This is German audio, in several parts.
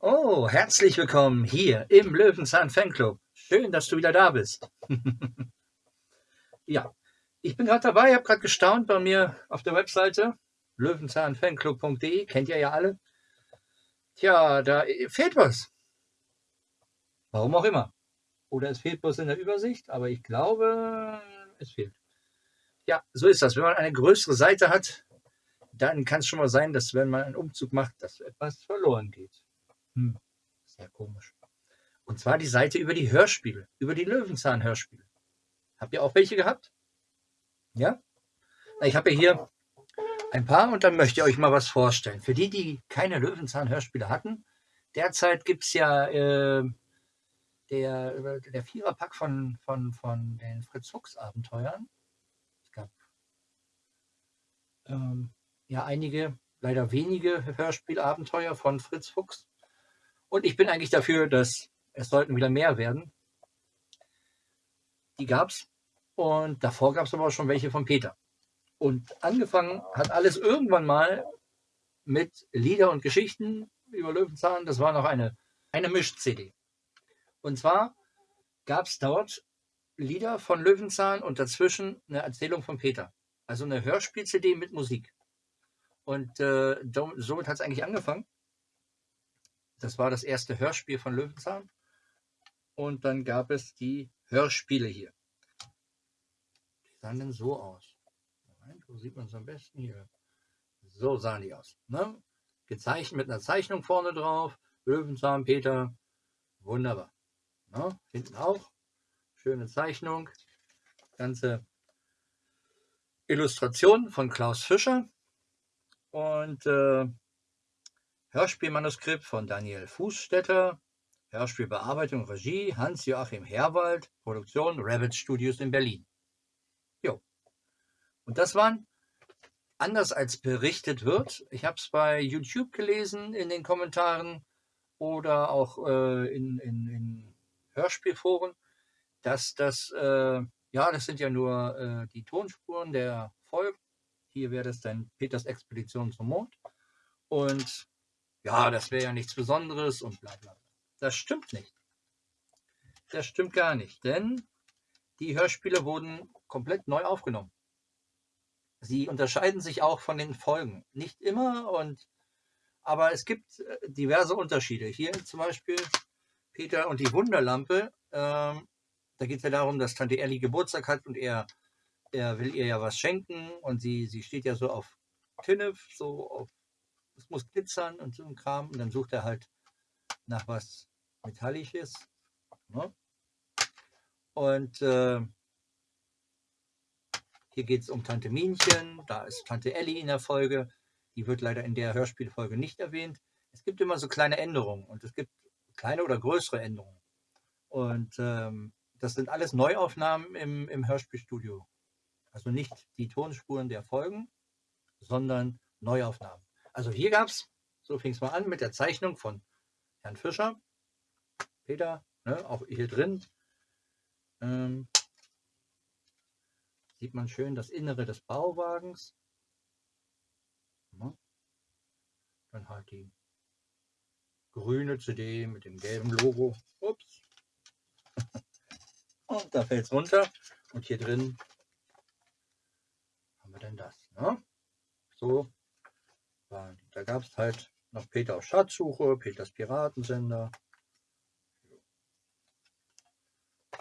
Oh, herzlich willkommen hier im Löwenzahn Fanclub. Schön, dass du wieder da bist. ja, ich bin gerade dabei, habe gerade gestaunt bei mir auf der Webseite löwenzahnfanclub.de, kennt ihr ja alle. Tja, da fehlt was. Warum auch immer. Oder es fehlt bloß in der Übersicht, aber ich glaube, es fehlt. Ja, so ist das. Wenn man eine größere Seite hat, dann kann es schon mal sein, dass wenn man einen Umzug macht, dass etwas verloren geht. Hm, sehr komisch. Und zwar die Seite über die Hörspiele, über die Löwenzahn-Hörspiele. Habt ihr auch welche gehabt? Ja? Ich habe hier ein paar und dann möchte ich euch mal was vorstellen. Für die, die keine Löwenzahn-Hörspiele hatten, derzeit gibt es ja äh, der, der Viererpack von, von, von den Fritz Fuchs Abenteuern. Es gab ähm, ja einige, leider wenige Hörspielabenteuer von Fritz Fuchs. Und ich bin eigentlich dafür, dass es sollten wieder mehr werden. Die gab es. Und davor gab es aber auch schon welche von Peter. Und angefangen hat alles irgendwann mal mit Lieder und Geschichten über Löwenzahn. Das war noch eine, eine Misch-CD. Und zwar gab es dort Lieder von Löwenzahn und dazwischen eine Erzählung von Peter. Also eine Hörspiel-CD mit Musik. Und äh, somit hat es eigentlich angefangen. Das war das erste Hörspiel von Löwenzahn. Und dann gab es die Hörspiele hier. Die sahen dann so aus. Moment, wo sieht man es am besten hier? So sahen die aus. Ne? Gezeichnet mit einer Zeichnung vorne drauf. Löwenzahn, Peter. Wunderbar. Ne? Hinten auch. Schöne Zeichnung. Ganze Illustration von Klaus Fischer. Und äh, Hörspielmanuskript von Daniel Fußstetter, Hörspielbearbeitung, Regie Hans-Joachim Herwald, Produktion Rabbit Studios in Berlin. Jo. Und das waren, anders als berichtet wird, ich habe es bei YouTube gelesen in den Kommentaren oder auch äh, in, in, in Hörspielforen, dass das, äh, ja, das sind ja nur äh, die Tonspuren der Folgen. Hier wäre das dann Peters Expedition zum Mond. Und ja, das wäre ja nichts Besonderes und bla bla. Das stimmt nicht. Das stimmt gar nicht, denn die Hörspiele wurden komplett neu aufgenommen. Sie unterscheiden sich auch von den Folgen. Nicht immer, und aber es gibt äh, diverse Unterschiede. Hier zum Beispiel Peter und die Wunderlampe. Ähm, da geht es ja darum, dass Tante Ellie Geburtstag hat und er, er will ihr ja was schenken und sie, sie steht ja so auf Tinnef, so auf es muss glitzern und so ein Kram. Und dann sucht er halt nach was Metallisches. Ne? Und äh, hier geht es um Tante Minchen, da ist Tante Ellie in der Folge. Die wird leider in der Hörspielfolge nicht erwähnt. Es gibt immer so kleine Änderungen und es gibt kleine oder größere Änderungen. Und ähm, das sind alles Neuaufnahmen im, im Hörspielstudio. Also nicht die Tonspuren der Folgen, sondern Neuaufnahmen. Also hier gab es, so fing es mal an mit der Zeichnung von Herrn Fischer, Peter, ne, auch hier drin. Ähm, sieht man schön das Innere des Bauwagens. Dann halt die grüne CD mit dem gelben Logo. Ups. Und da fällt es runter. Und hier drin haben wir dann das. Ne? So da gab es halt noch Peter auf Schatzsuche, Peters Piratensender.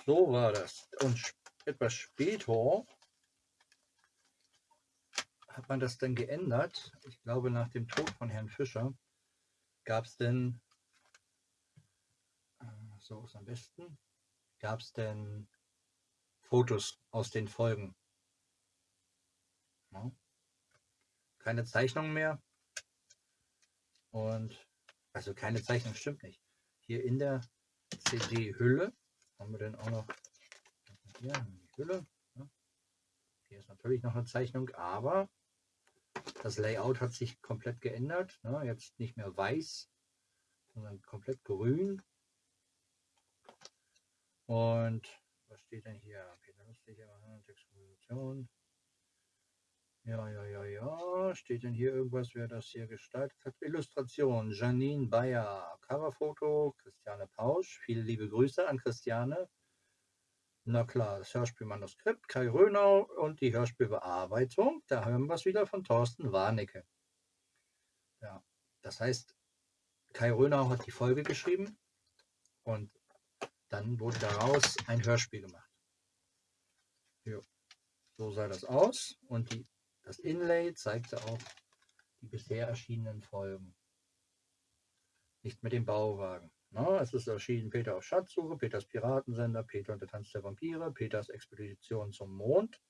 So war das. Und etwas später hat man das dann geändert. Ich glaube, nach dem Tod von Herrn Fischer gab es denn, so ist am besten, gab es denn Fotos aus den Folgen. Keine Zeichnungen mehr. Und also keine Zeichnung stimmt nicht. Hier in der CD-Hülle haben wir dann auch noch hier die Hülle. Ne? Hier ist natürlich noch eine Zeichnung, aber das Layout hat sich komplett geändert. Ne? Jetzt nicht mehr weiß, sondern komplett grün. Und was steht denn hier? Peter Lustig, Textkomposition. Ja, ja, ja, ja. Steht denn hier irgendwas, wer das hier gestaltet hat? Illustration, Janine Bayer. Coverfoto, Christiane Pausch. Viele liebe Grüße an Christiane. Na klar, das Hörspielmanuskript, Kai Rönau und die Hörspielbearbeitung. Da hören wir es wieder von Thorsten Warnecke. Ja, das heißt, Kai Rönau hat die Folge geschrieben und dann wurde daraus ein Hörspiel gemacht. Jo. So sah das aus und die das Inlay zeigte auch die bisher erschienenen Folgen. Nicht mit dem Bauwagen. Na, es ist erschienen Peter auf Schatzsuche, Peters Piratensender, Peter und der Tanz der Vampire, Peters Expedition zum Mond,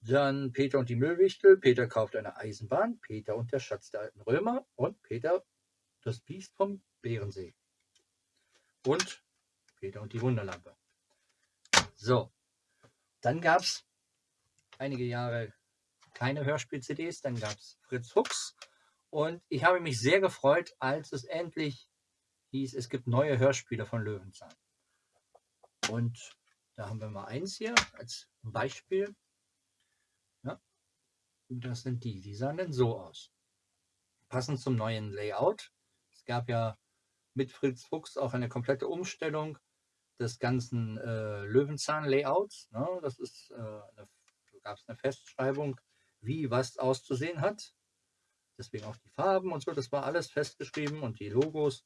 dann Peter und die Müllwichtel, Peter kauft eine Eisenbahn, Peter und der Schatz der alten Römer und Peter das Biest vom Bärensee. Und Peter und die Wunderlampe. So, dann gab es einige Jahre keine Hörspiel-CDs. Dann gab es Fritz Fuchs. Und ich habe mich sehr gefreut, als es endlich hieß, es gibt neue Hörspiele von Löwenzahn. Und da haben wir mal eins hier als Beispiel. Ja, das sind die. Die sahen dann so aus. Passend zum neuen Layout. Es gab ja mit Fritz Fuchs auch eine komplette Umstellung des ganzen äh, Löwenzahn-Layouts. Ne? Das ist, äh, eine, da gab es eine Festschreibung wie was auszusehen hat. Deswegen auch die Farben und so, das war alles festgeschrieben und die Logos.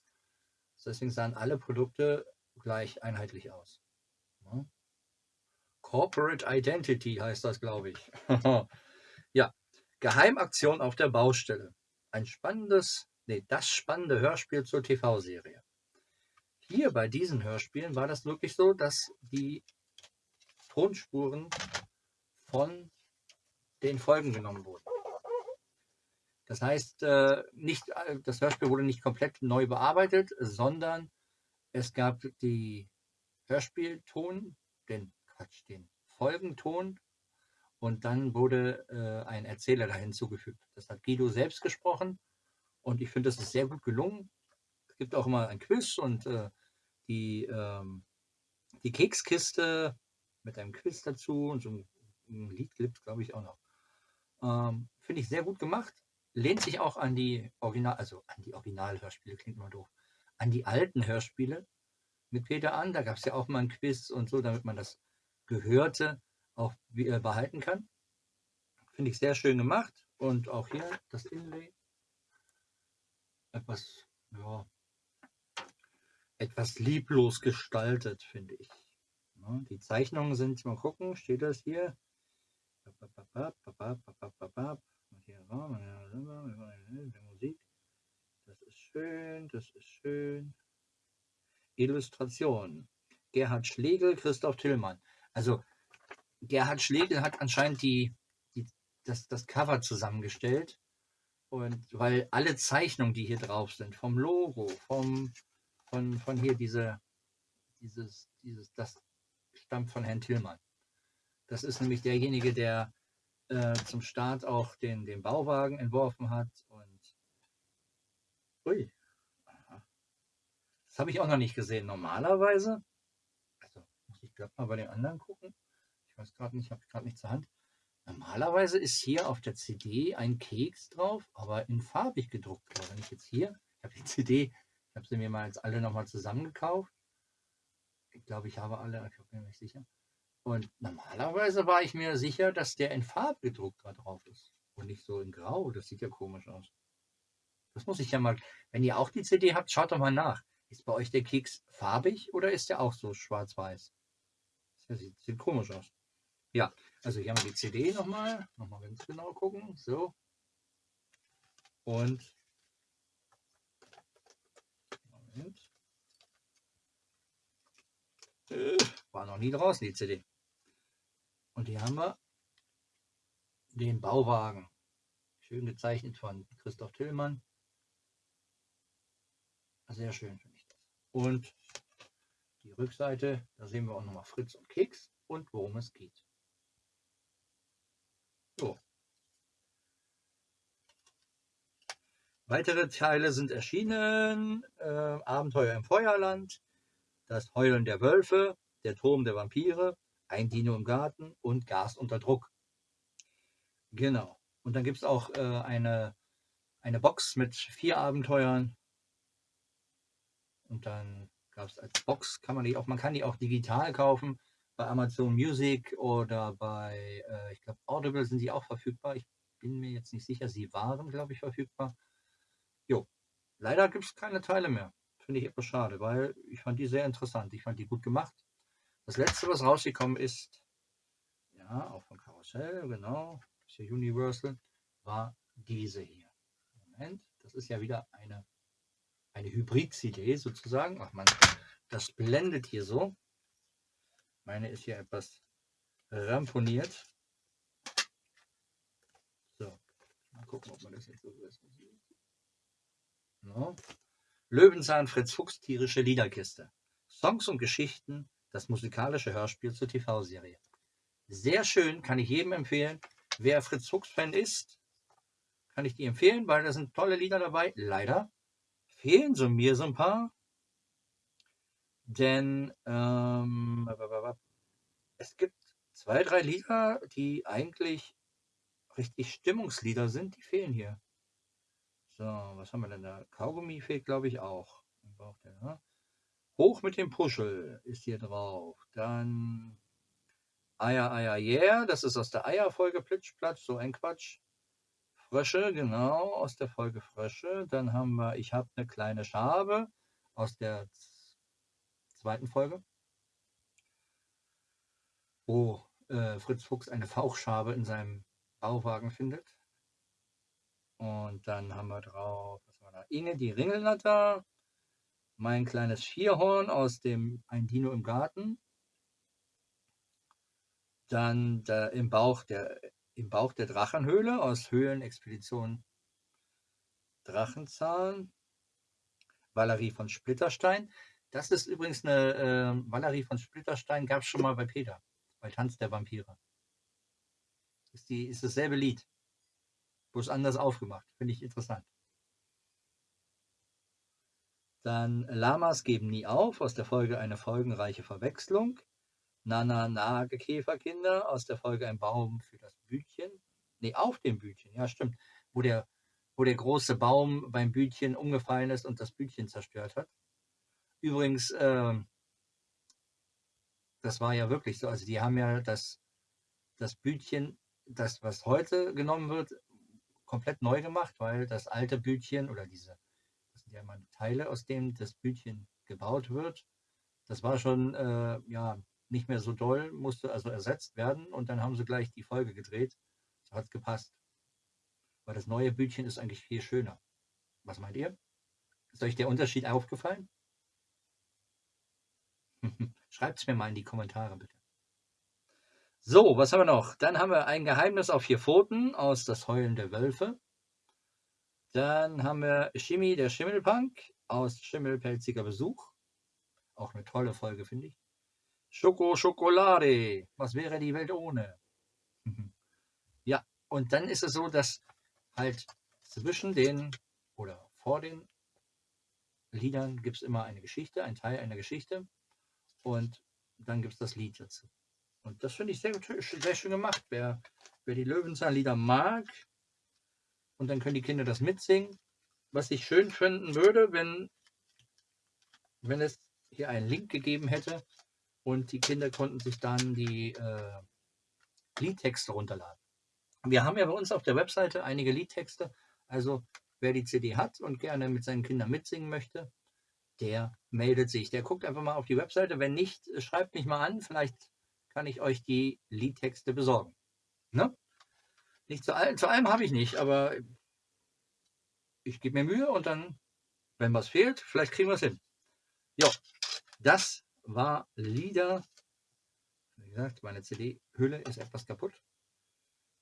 Deswegen sahen alle Produkte gleich einheitlich aus. Ja. Corporate Identity heißt das, glaube ich. ja, Geheimaktion auf der Baustelle. Ein spannendes, nee, das spannende Hörspiel zur TV-Serie. Hier bei diesen Hörspielen war das wirklich so, dass die Tonspuren von den Folgen genommen wurden. Das heißt, äh, nicht, äh, das Hörspiel wurde nicht komplett neu bearbeitet, sondern es gab die Hörspielton, den Quatsch, den Folgenton und dann wurde äh, ein Erzähler da hinzugefügt. Das hat Guido selbst gesprochen und ich finde, das ist sehr gut gelungen. Es gibt auch immer ein Quiz und äh, die, ähm, die Kekskiste mit einem Quiz dazu und so ein, ein Lied gibt glaube ich, auch noch. Ähm, Finde ich sehr gut gemacht. Lehnt sich auch an die Original, also an die Originalhörspiele, klingt immer doof, an die alten Hörspiele mit Peter an. Da gab es ja auch mal ein Quiz und so, damit man das Gehörte auch äh, behalten kann. Finde ich sehr schön gemacht. Und auch hier das Inlay. Etwas, ja, etwas lieblos gestaltet, finde ich. Ja, die Zeichnungen sind, mal gucken, steht das hier? Musik. Das ist schön, das ist schön. Illustration. Gerhard Schlegel, Christoph Tillmann. Also Gerhard Schlegel hat anscheinend die, die, das, das Cover zusammengestellt. Und weil alle Zeichnungen, die hier drauf sind, vom Logo, vom, von, von hier diese, dieses, dieses, das stammt von Herrn Tillmann. Das ist nämlich derjenige, der äh, zum Start auch den, den Bauwagen entworfen hat. Und ui, das habe ich auch noch nicht gesehen. Normalerweise, also muss ich gerade mal bei den anderen gucken. Ich weiß gerade nicht, habe ich gerade nicht zur Hand. Normalerweise ist hier auf der CD ein Keks drauf, aber in farbig gedruckt. Wenn ich jetzt hier, ich habe die CD, ich habe sie mir mal jetzt alle nochmal zusammengekauft. Ich glaube, ich habe alle, ich bin mir nicht sicher. Und normalerweise war ich mir sicher, dass der in Farbe gedruckt da drauf ist. Und nicht so in Grau. Das sieht ja komisch aus. Das muss ich ja mal. Wenn ihr auch die CD habt, schaut doch mal nach. Ist bei euch der Keks farbig oder ist der auch so schwarz-weiß? Das sieht, sieht komisch aus. Ja, also hier haben wir die CD nochmal. Nochmal ganz genau gucken. So. Und. Moment. Äh, war noch nie draußen, die CD. Und hier haben wir den Bauwagen. Schön gezeichnet von Christoph Tillmann. Sehr schön finde ich das. Und die Rückseite, da sehen wir auch nochmal Fritz und Keks und worum es geht. So. Weitere Teile sind erschienen. Äh, Abenteuer im Feuerland, das Heulen der Wölfe, der Turm der Vampire, ein Dino im Garten und Gas unter Druck. Genau. Und dann gibt es auch äh, eine, eine Box mit vier Abenteuern. Und dann gab es als Box, kann man die auch, man kann die auch digital kaufen. Bei Amazon Music oder bei, äh, ich glaube, Audible sind die auch verfügbar. Ich bin mir jetzt nicht sicher, sie waren, glaube ich, verfügbar. Jo, leider gibt es keine Teile mehr. Finde ich etwas schade, weil ich fand die sehr interessant. Ich fand die gut gemacht. Das letzte, was rausgekommen ist, ja, auch von Karussell, genau, ist ja Universal, war diese hier. Moment, das ist ja wieder eine, eine Hybrid-CD sozusagen. Ach man, das blendet hier so. Meine ist hier etwas ramponiert. So, mal gucken, ob man das jetzt so ist. No. Löwenzahn Fritz Fuchs tierische Liederkiste. Songs und Geschichten, das musikalische Hörspiel zur TV-Serie. Sehr schön, kann ich jedem empfehlen. Wer Fritz Fuchs-Fan ist, kann ich die empfehlen, weil da sind tolle Lieder dabei. Leider fehlen so mir so ein paar. Denn ähm, es gibt zwei, drei Lieder, die eigentlich richtig Stimmungslieder sind, die fehlen hier. So, was haben wir denn da? Kaugummi fehlt, glaube ich, auch. Ne? Hoch mit dem Puschel ist hier drauf. Dann Eier, Eier, yeah. Das ist aus der Eierfolge Plitschplatsch, so ein Quatsch. Frösche, genau, aus der Folge Frösche. Dann haben wir Ich habe eine kleine Schabe aus der zweiten Folge. Wo äh, Fritz Fuchs eine Fauchschabe in seinem Bauwagen findet. Und dann haben wir drauf, was war da? Inge, die Ringelnatter. Mein kleines Vierhorn aus dem Ein Dino im Garten. Dann der, im, Bauch der, im Bauch der Drachenhöhle aus Höhlenexpedition Drachenzahn. Valerie von Splitterstein. Das ist übrigens eine äh, Valerie von Splitterstein, gab es schon mal bei Peter, bei Tanz der Vampire. Ist, die, ist dasselbe Lied bloß anders aufgemacht. Finde ich interessant. Dann Lamas geben nie auf, aus der Folge eine folgenreiche Verwechslung. Nana Nagekäferkinder, aus der Folge ein Baum für das Bütchen. Ne, auf dem Bütchen, ja stimmt. Wo der, wo der große Baum beim Bütchen umgefallen ist und das Bütchen zerstört hat. Übrigens, äh, das war ja wirklich so. Also die haben ja das, das Bütchen, das was heute genommen wird, komplett neu gemacht, weil das alte Bütchen oder diese, das sind ja immer Teile, aus denen das Bütchen gebaut wird, das war schon äh, ja nicht mehr so doll, musste also ersetzt werden und dann haben sie gleich die Folge gedreht. So hat es gepasst. Weil das neue Bütchen ist eigentlich viel schöner. Was meint ihr? Ist euch der Unterschied aufgefallen? Schreibt es mir mal in die Kommentare bitte. So, was haben wir noch? Dann haben wir ein Geheimnis auf vier Pfoten aus Das Heulen der Wölfe. Dann haben wir Shimmy, der Schimmelpunk aus Schimmelpelziger Besuch. Auch eine tolle Folge, finde ich. Schoko Schokolade. Was wäre die Welt ohne? ja, und dann ist es so, dass halt zwischen den oder vor den Liedern gibt es immer eine Geschichte, ein Teil einer Geschichte. Und dann gibt es das Lied dazu. Und das finde ich sehr, sehr schön gemacht. Wer, wer die Löwenzahnlieder mag, und dann können die Kinder das mitsingen. Was ich schön finden würde, wenn, wenn es hier einen Link gegeben hätte und die Kinder konnten sich dann die äh, Liedtexte runterladen. Wir haben ja bei uns auf der Webseite einige Liedtexte. Also wer die CD hat und gerne mit seinen Kindern mitsingen möchte, der meldet sich. Der guckt einfach mal auf die Webseite. Wenn nicht, schreibt mich mal an. Vielleicht kann ich euch die Liedtexte besorgen. Ne? Nicht zu allem, zu allem habe ich nicht, aber ich gebe mir Mühe und dann, wenn was fehlt, vielleicht kriegen wir es hin. Ja, das war Lieder. Wie gesagt, meine CD-Hülle ist etwas kaputt.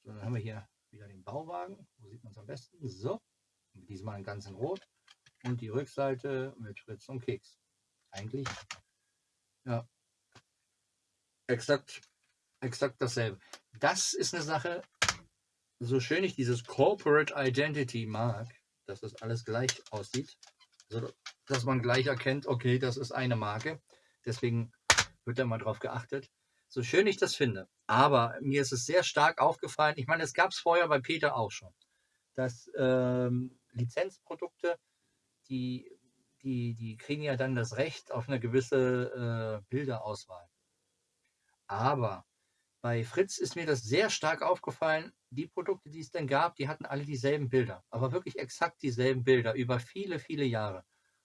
So, dann haben wir hier wieder den Bauwagen. Wo sieht man es am besten? So, diesmal ganz in Rot. Und die Rückseite mit Fritz und Keks. Eigentlich, ja, Exakt, exakt dasselbe. Das ist eine Sache, so schön ich dieses Corporate Identity mag, dass das alles gleich aussieht, also, dass man gleich erkennt, okay, das ist eine Marke. deswegen wird da mal drauf geachtet. So schön ich das finde. Aber mir ist es sehr stark aufgefallen. Ich meine, es gab es vorher bei Peter auch schon, dass ähm, Lizenzprodukte, die, die, die kriegen ja dann das Recht auf eine gewisse äh, Bilderauswahl. Aber bei Fritz ist mir das sehr stark aufgefallen. Die Produkte, die es denn gab, die hatten alle dieselben Bilder, aber wirklich exakt dieselben Bilder über viele, viele Jahre.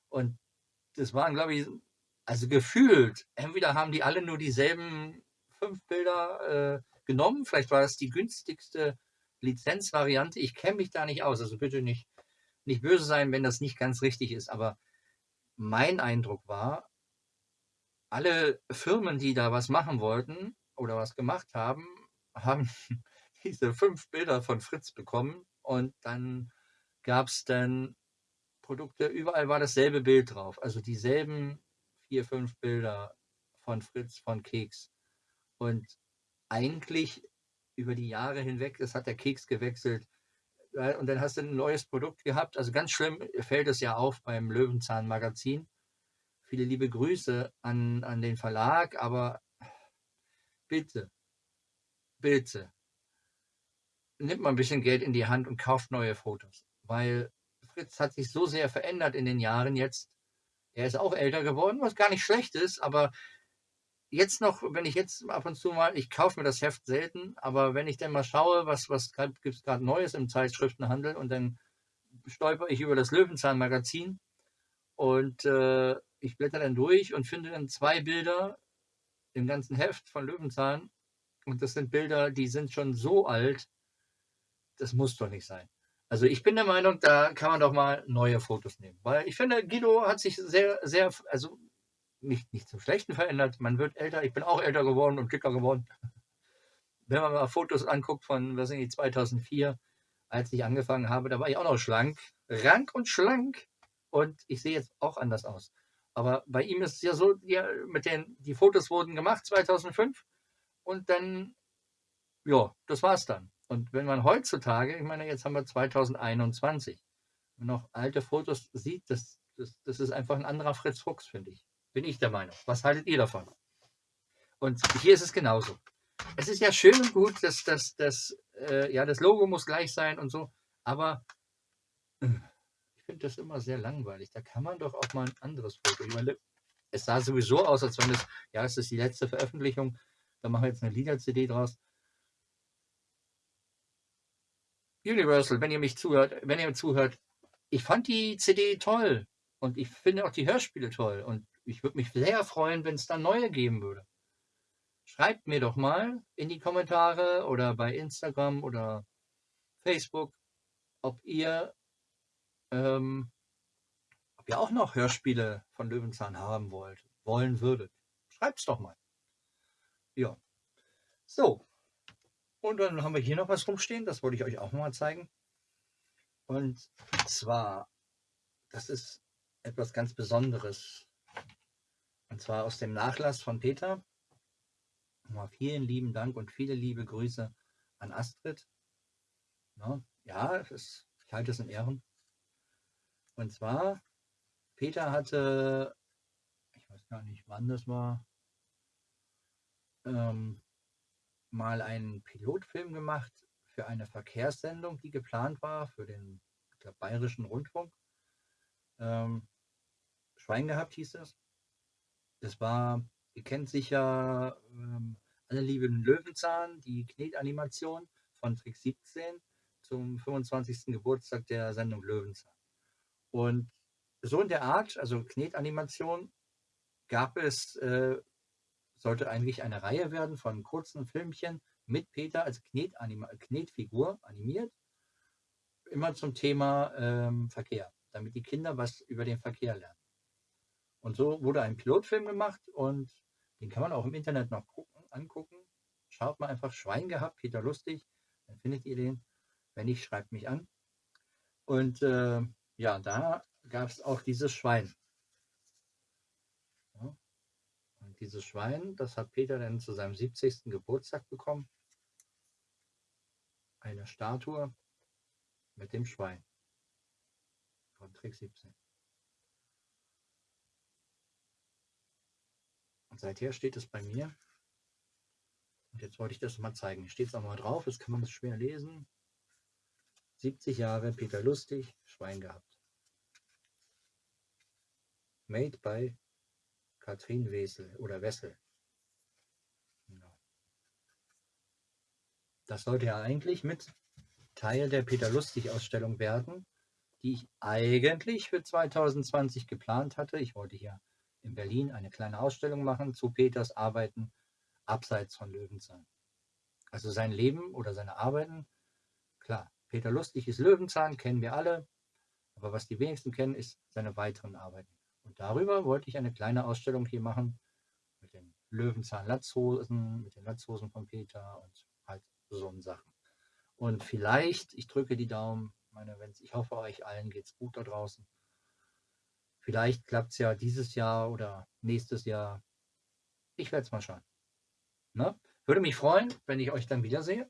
Und das waren, glaube ich, also gefühlt, entweder haben die alle nur dieselben fünf Bilder äh, genommen, vielleicht war das die günstigste Lizenzvariante. Ich kenne mich da nicht aus, also bitte nicht, nicht böse sein, wenn das nicht ganz richtig ist, aber mein Eindruck war, alle Firmen, die da was machen wollten oder was gemacht haben, haben diese fünf Bilder von Fritz bekommen und dann gab es dann Produkte, überall war dasselbe Bild drauf, also dieselben vier, fünf Bilder von Fritz, von Keks. Und eigentlich über die Jahre hinweg, das hat der Keks gewechselt, und dann hast du ein neues Produkt gehabt. Also ganz schlimm fällt es ja auf beim Löwenzahn-Magazin. Viele liebe Grüße an, an den Verlag, aber bitte, bitte, nimmt mal ein bisschen Geld in die Hand und kauft neue Fotos. Weil Fritz hat sich so sehr verändert in den Jahren jetzt. Er ist auch älter geworden, was gar nicht schlecht ist, aber jetzt noch, wenn ich jetzt ab und zu mal, ich kaufe mir das Heft selten, aber wenn ich dann mal schaue, was, was gibt es gerade Neues im Zeitschriftenhandel und dann stolper ich über das Löwenzahn-Magazin und äh, ich blätter dann durch und finde dann zwei Bilder im ganzen Heft von Löwenzahn und das sind Bilder, die sind schon so alt, das muss doch nicht sein. Also ich bin der Meinung, da kann man doch mal neue Fotos nehmen. Weil ich finde, Guido hat sich sehr, sehr, also nicht, nicht zum Schlechten verändert. Man wird älter. Ich bin auch älter geworden und dicker geworden. Wenn man mal Fotos anguckt von, was sind die, 2004, als ich angefangen habe, da war ich auch noch schlank. Rank und schlank. Und ich sehe jetzt auch anders aus. Aber bei ihm ist es ja so, ja, mit den, die Fotos wurden gemacht 2005 und dann, ja, das war's dann. Und wenn man heutzutage, ich meine, jetzt haben wir 2021, wenn man noch alte Fotos sieht, das, das, das ist einfach ein anderer Fritz Fuchs, finde ich. Bin ich der Meinung. Was haltet ihr davon? Und hier ist es genauso. Es ist ja schön und gut, dass, dass, dass äh, ja, das Logo muss gleich sein und so, aber äh, finde das immer sehr langweilig. Da kann man doch auch mal ein anderes Foto. Meine, es sah sowieso aus, als wenn es, ja, es ist die letzte Veröffentlichung, da machen wir jetzt eine Lieder-CD draus. Universal, wenn ihr mich zuhört, wenn ihr zuhört, ich fand die CD toll und ich finde auch die Hörspiele toll und ich würde mich sehr freuen, wenn es da neue geben würde. Schreibt mir doch mal in die Kommentare oder bei Instagram oder Facebook, ob ihr, ähm, ob ihr auch noch Hörspiele von Löwenzahn haben wollt, wollen würdet. Schreibt's doch mal. Ja. So, und dann haben wir hier noch was rumstehen, das wollte ich euch auch mal zeigen. Und zwar, das ist etwas ganz Besonderes. Und zwar aus dem Nachlass von Peter. Mal vielen lieben Dank und viele liebe Grüße an Astrid. Ja, ich halte es in Ehren. Und zwar, Peter hatte, ich weiß gar nicht, wann das war, ähm, mal einen Pilotfilm gemacht für eine Verkehrssendung, die geplant war für den glaub, Bayerischen Rundfunk. Ähm, Schwein gehabt hieß das. Das war, ihr kennt sicher ähm, alle lieben Löwenzahn, die Knetanimation von Trick 17 zum 25. Geburtstag der Sendung Löwenzahn. Und so in der Art, also Knetanimation, gab es äh, sollte eigentlich eine Reihe werden von kurzen Filmchen mit Peter als Knetfigur animiert, immer zum Thema ähm, Verkehr, damit die Kinder was über den Verkehr lernen. Und so wurde ein Pilotfilm gemacht und den kann man auch im Internet noch gucken, angucken. Schaut mal einfach Schwein gehabt, Peter Lustig, dann findet ihr den. Wenn nicht, schreibt mich an. Und äh, ja, da gab es auch dieses Schwein. dieses Schwein, das hat Peter dann zu seinem 70. Geburtstag bekommen. Eine Statue mit dem Schwein von Trick 17. Und seither steht es bei mir. Und jetzt wollte ich das mal zeigen. Steht es auch mal drauf, das kann man schwer lesen. 70 Jahre Peter Lustig, Schwein gehabt. Made by Katrin Wessel oder Wessel. Genau. Das sollte ja eigentlich mit Teil der Peter Lustig Ausstellung werden, die ich eigentlich für 2020 geplant hatte. Ich wollte hier in Berlin eine kleine Ausstellung machen zu Peters Arbeiten abseits von Löwenzahn. Also sein Leben oder seine Arbeiten, klar, Peter Lustig ist Löwenzahn, kennen wir alle, aber was die wenigsten kennen, ist seine weiteren Arbeiten. Und darüber wollte ich eine kleine Ausstellung hier machen mit den Löwenzahn-Latzhosen, mit den Latzhosen von Peter und halt so Sachen. Und vielleicht, ich drücke die Daumen, meine, wenn's, ich hoffe, euch allen geht es gut da draußen. Vielleicht klappt es ja dieses Jahr oder nächstes Jahr. Ich werde es mal schauen. Ne? Würde mich freuen, wenn ich euch dann wiedersehe.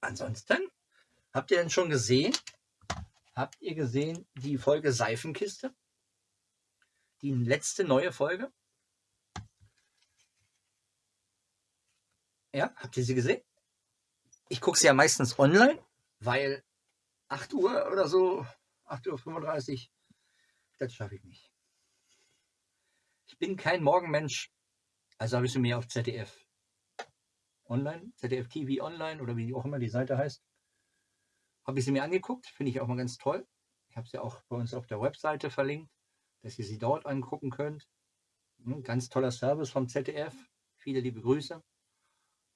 Ansonsten, habt ihr denn schon gesehen? Habt ihr gesehen die Folge Seifenkiste? Die letzte neue Folge? Ja, habt ihr sie gesehen? Ich gucke sie ja meistens online, weil 8 Uhr oder so, 8.35 Uhr, das schaffe ich nicht. Ich bin kein Morgenmensch, also habe ich sie mir auf ZDF online, ZDF TV online oder wie auch immer die Seite heißt, habe ich sie mir angeguckt, finde ich auch mal ganz toll. Ich habe sie auch bei uns auf der Webseite verlinkt, dass ihr sie dort angucken könnt. Hm, ganz toller Service vom ZDF, viele liebe Grüße.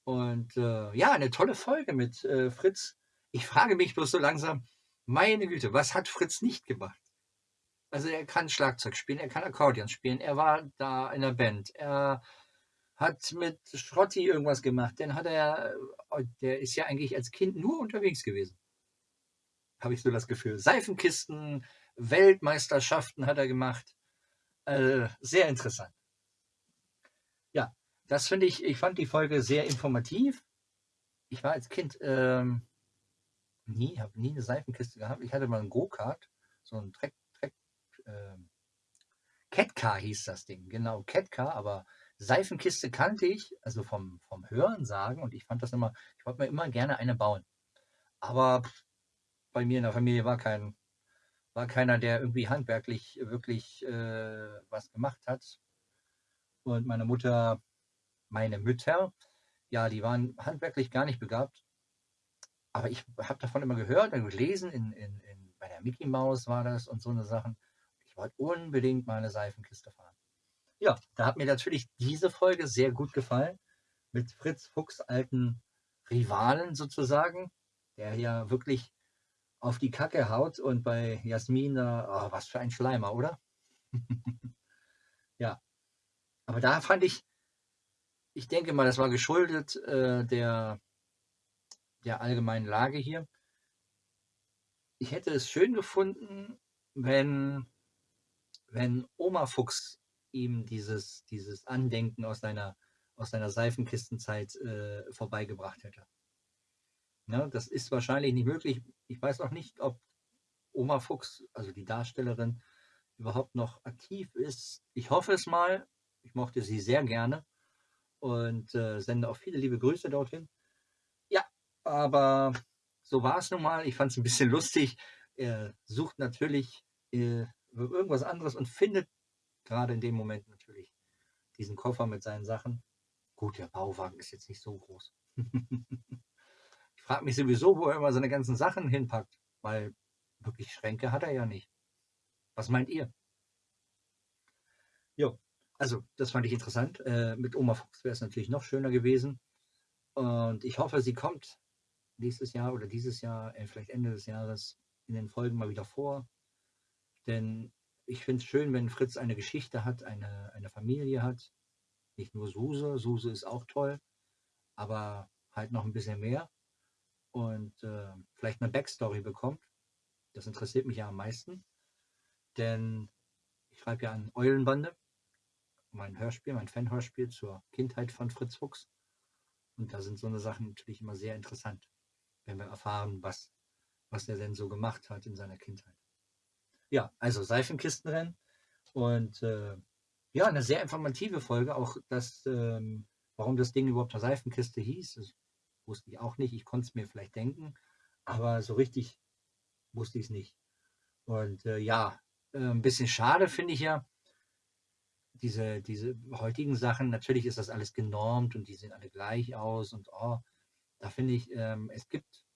Und äh, ja, eine tolle Folge mit äh, Fritz ich frage mich bloß so langsam, meine Güte, was hat Fritz nicht gemacht? Also er kann Schlagzeug spielen, er kann Akkordeon spielen, er war da in der Band, er hat mit Schrotti irgendwas gemacht, dann hat er, oh, der ist ja eigentlich als Kind nur unterwegs gewesen. Habe ich so das Gefühl. Seifenkisten, Weltmeisterschaften hat er gemacht. Äh, sehr interessant. Ja, das finde ich, ich fand die Folge sehr informativ. Ich war als Kind ähm, nie, habe nie eine Seifenkiste gehabt. Ich hatte mal einen Go-Kart, so ein Trek, Trek, äh, Catcar hieß das Ding, genau, Catcar, aber Seifenkiste kannte ich, also vom, vom Hören sagen und ich fand das immer, ich wollte mir immer gerne eine bauen. Aber bei mir in der Familie war kein, war keiner, der irgendwie handwerklich wirklich äh, was gemacht hat. Und meine Mutter, meine Mütter, ja, die waren handwerklich gar nicht begabt. Aber ich habe davon immer gehört und gelesen, in, in, in, bei der Mickey Mouse war das und so eine Sachen. Ich wollte unbedingt mal eine Seifenkiste fahren. Ja, da hat mir natürlich diese Folge sehr gut gefallen. Mit Fritz Fuchs alten Rivalen sozusagen, der ja wirklich auf die Kacke haut und bei Jasmin, oh, was für ein Schleimer, oder? ja, aber da fand ich, ich denke mal, das war geschuldet äh, der, der allgemeinen Lage hier. Ich hätte es schön gefunden, wenn, wenn Oma Fuchs ihm dieses, dieses Andenken aus seiner, aus seiner Seifenkistenzeit äh, vorbeigebracht hätte. Ja, das ist wahrscheinlich nicht möglich. Ich weiß auch nicht, ob Oma Fuchs, also die Darstellerin, überhaupt noch aktiv ist. Ich hoffe es mal. Ich mochte sie sehr gerne und äh, sende auch viele liebe Grüße dorthin. Ja, aber so war es nun mal. Ich fand es ein bisschen lustig. Er sucht natürlich äh, irgendwas anderes und findet gerade in dem Moment natürlich diesen Koffer mit seinen Sachen. Gut, der Bauwagen ist jetzt nicht so groß. frage mich sowieso, wo er immer seine ganzen Sachen hinpackt, weil wirklich Schränke hat er ja nicht. Was meint ihr? Jo, also das fand ich interessant. Äh, mit Oma Fuchs wäre es natürlich noch schöner gewesen. Und ich hoffe, sie kommt nächstes Jahr oder dieses Jahr, äh, vielleicht Ende des Jahres, in den Folgen mal wieder vor. Denn ich finde es schön, wenn Fritz eine Geschichte hat, eine, eine Familie hat. Nicht nur Suse, Suse ist auch toll, aber halt noch ein bisschen mehr. Und äh, vielleicht eine Backstory bekommt. Das interessiert mich ja am meisten. Denn ich schreibe ja an Eulenbande, mein Hörspiel, mein Fanhörspiel zur Kindheit von Fritz Fuchs. Und da sind so eine Sachen natürlich immer sehr interessant, wenn wir erfahren, was, was er denn so gemacht hat in seiner Kindheit. Ja, also Seifenkistenrennen. Und äh, Ja, eine sehr informative Folge, auch das, ähm, warum das Ding überhaupt eine Seifenkiste hieß, wusste ich auch nicht. Ich konnte es mir vielleicht denken, aber so richtig wusste ich es nicht. Und äh, ja, äh, ein bisschen schade finde ich ja, diese, diese heutigen Sachen, natürlich ist das alles genormt und die sehen alle gleich aus und oh, da finde ich, ähm, es gibt,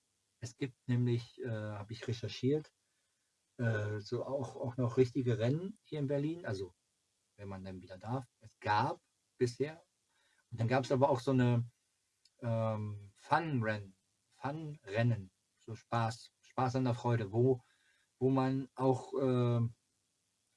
es gibt nämlich, äh, habe ich recherchiert, äh, so auch, auch noch richtige Rennen hier in Berlin, also wenn man dann wieder darf. Es gab bisher. Und dann gab es aber auch so eine ähm, Fun-Rennen, Fun-Rennen, so Spaß, Spaß an der Freude, wo, wo man auch, äh,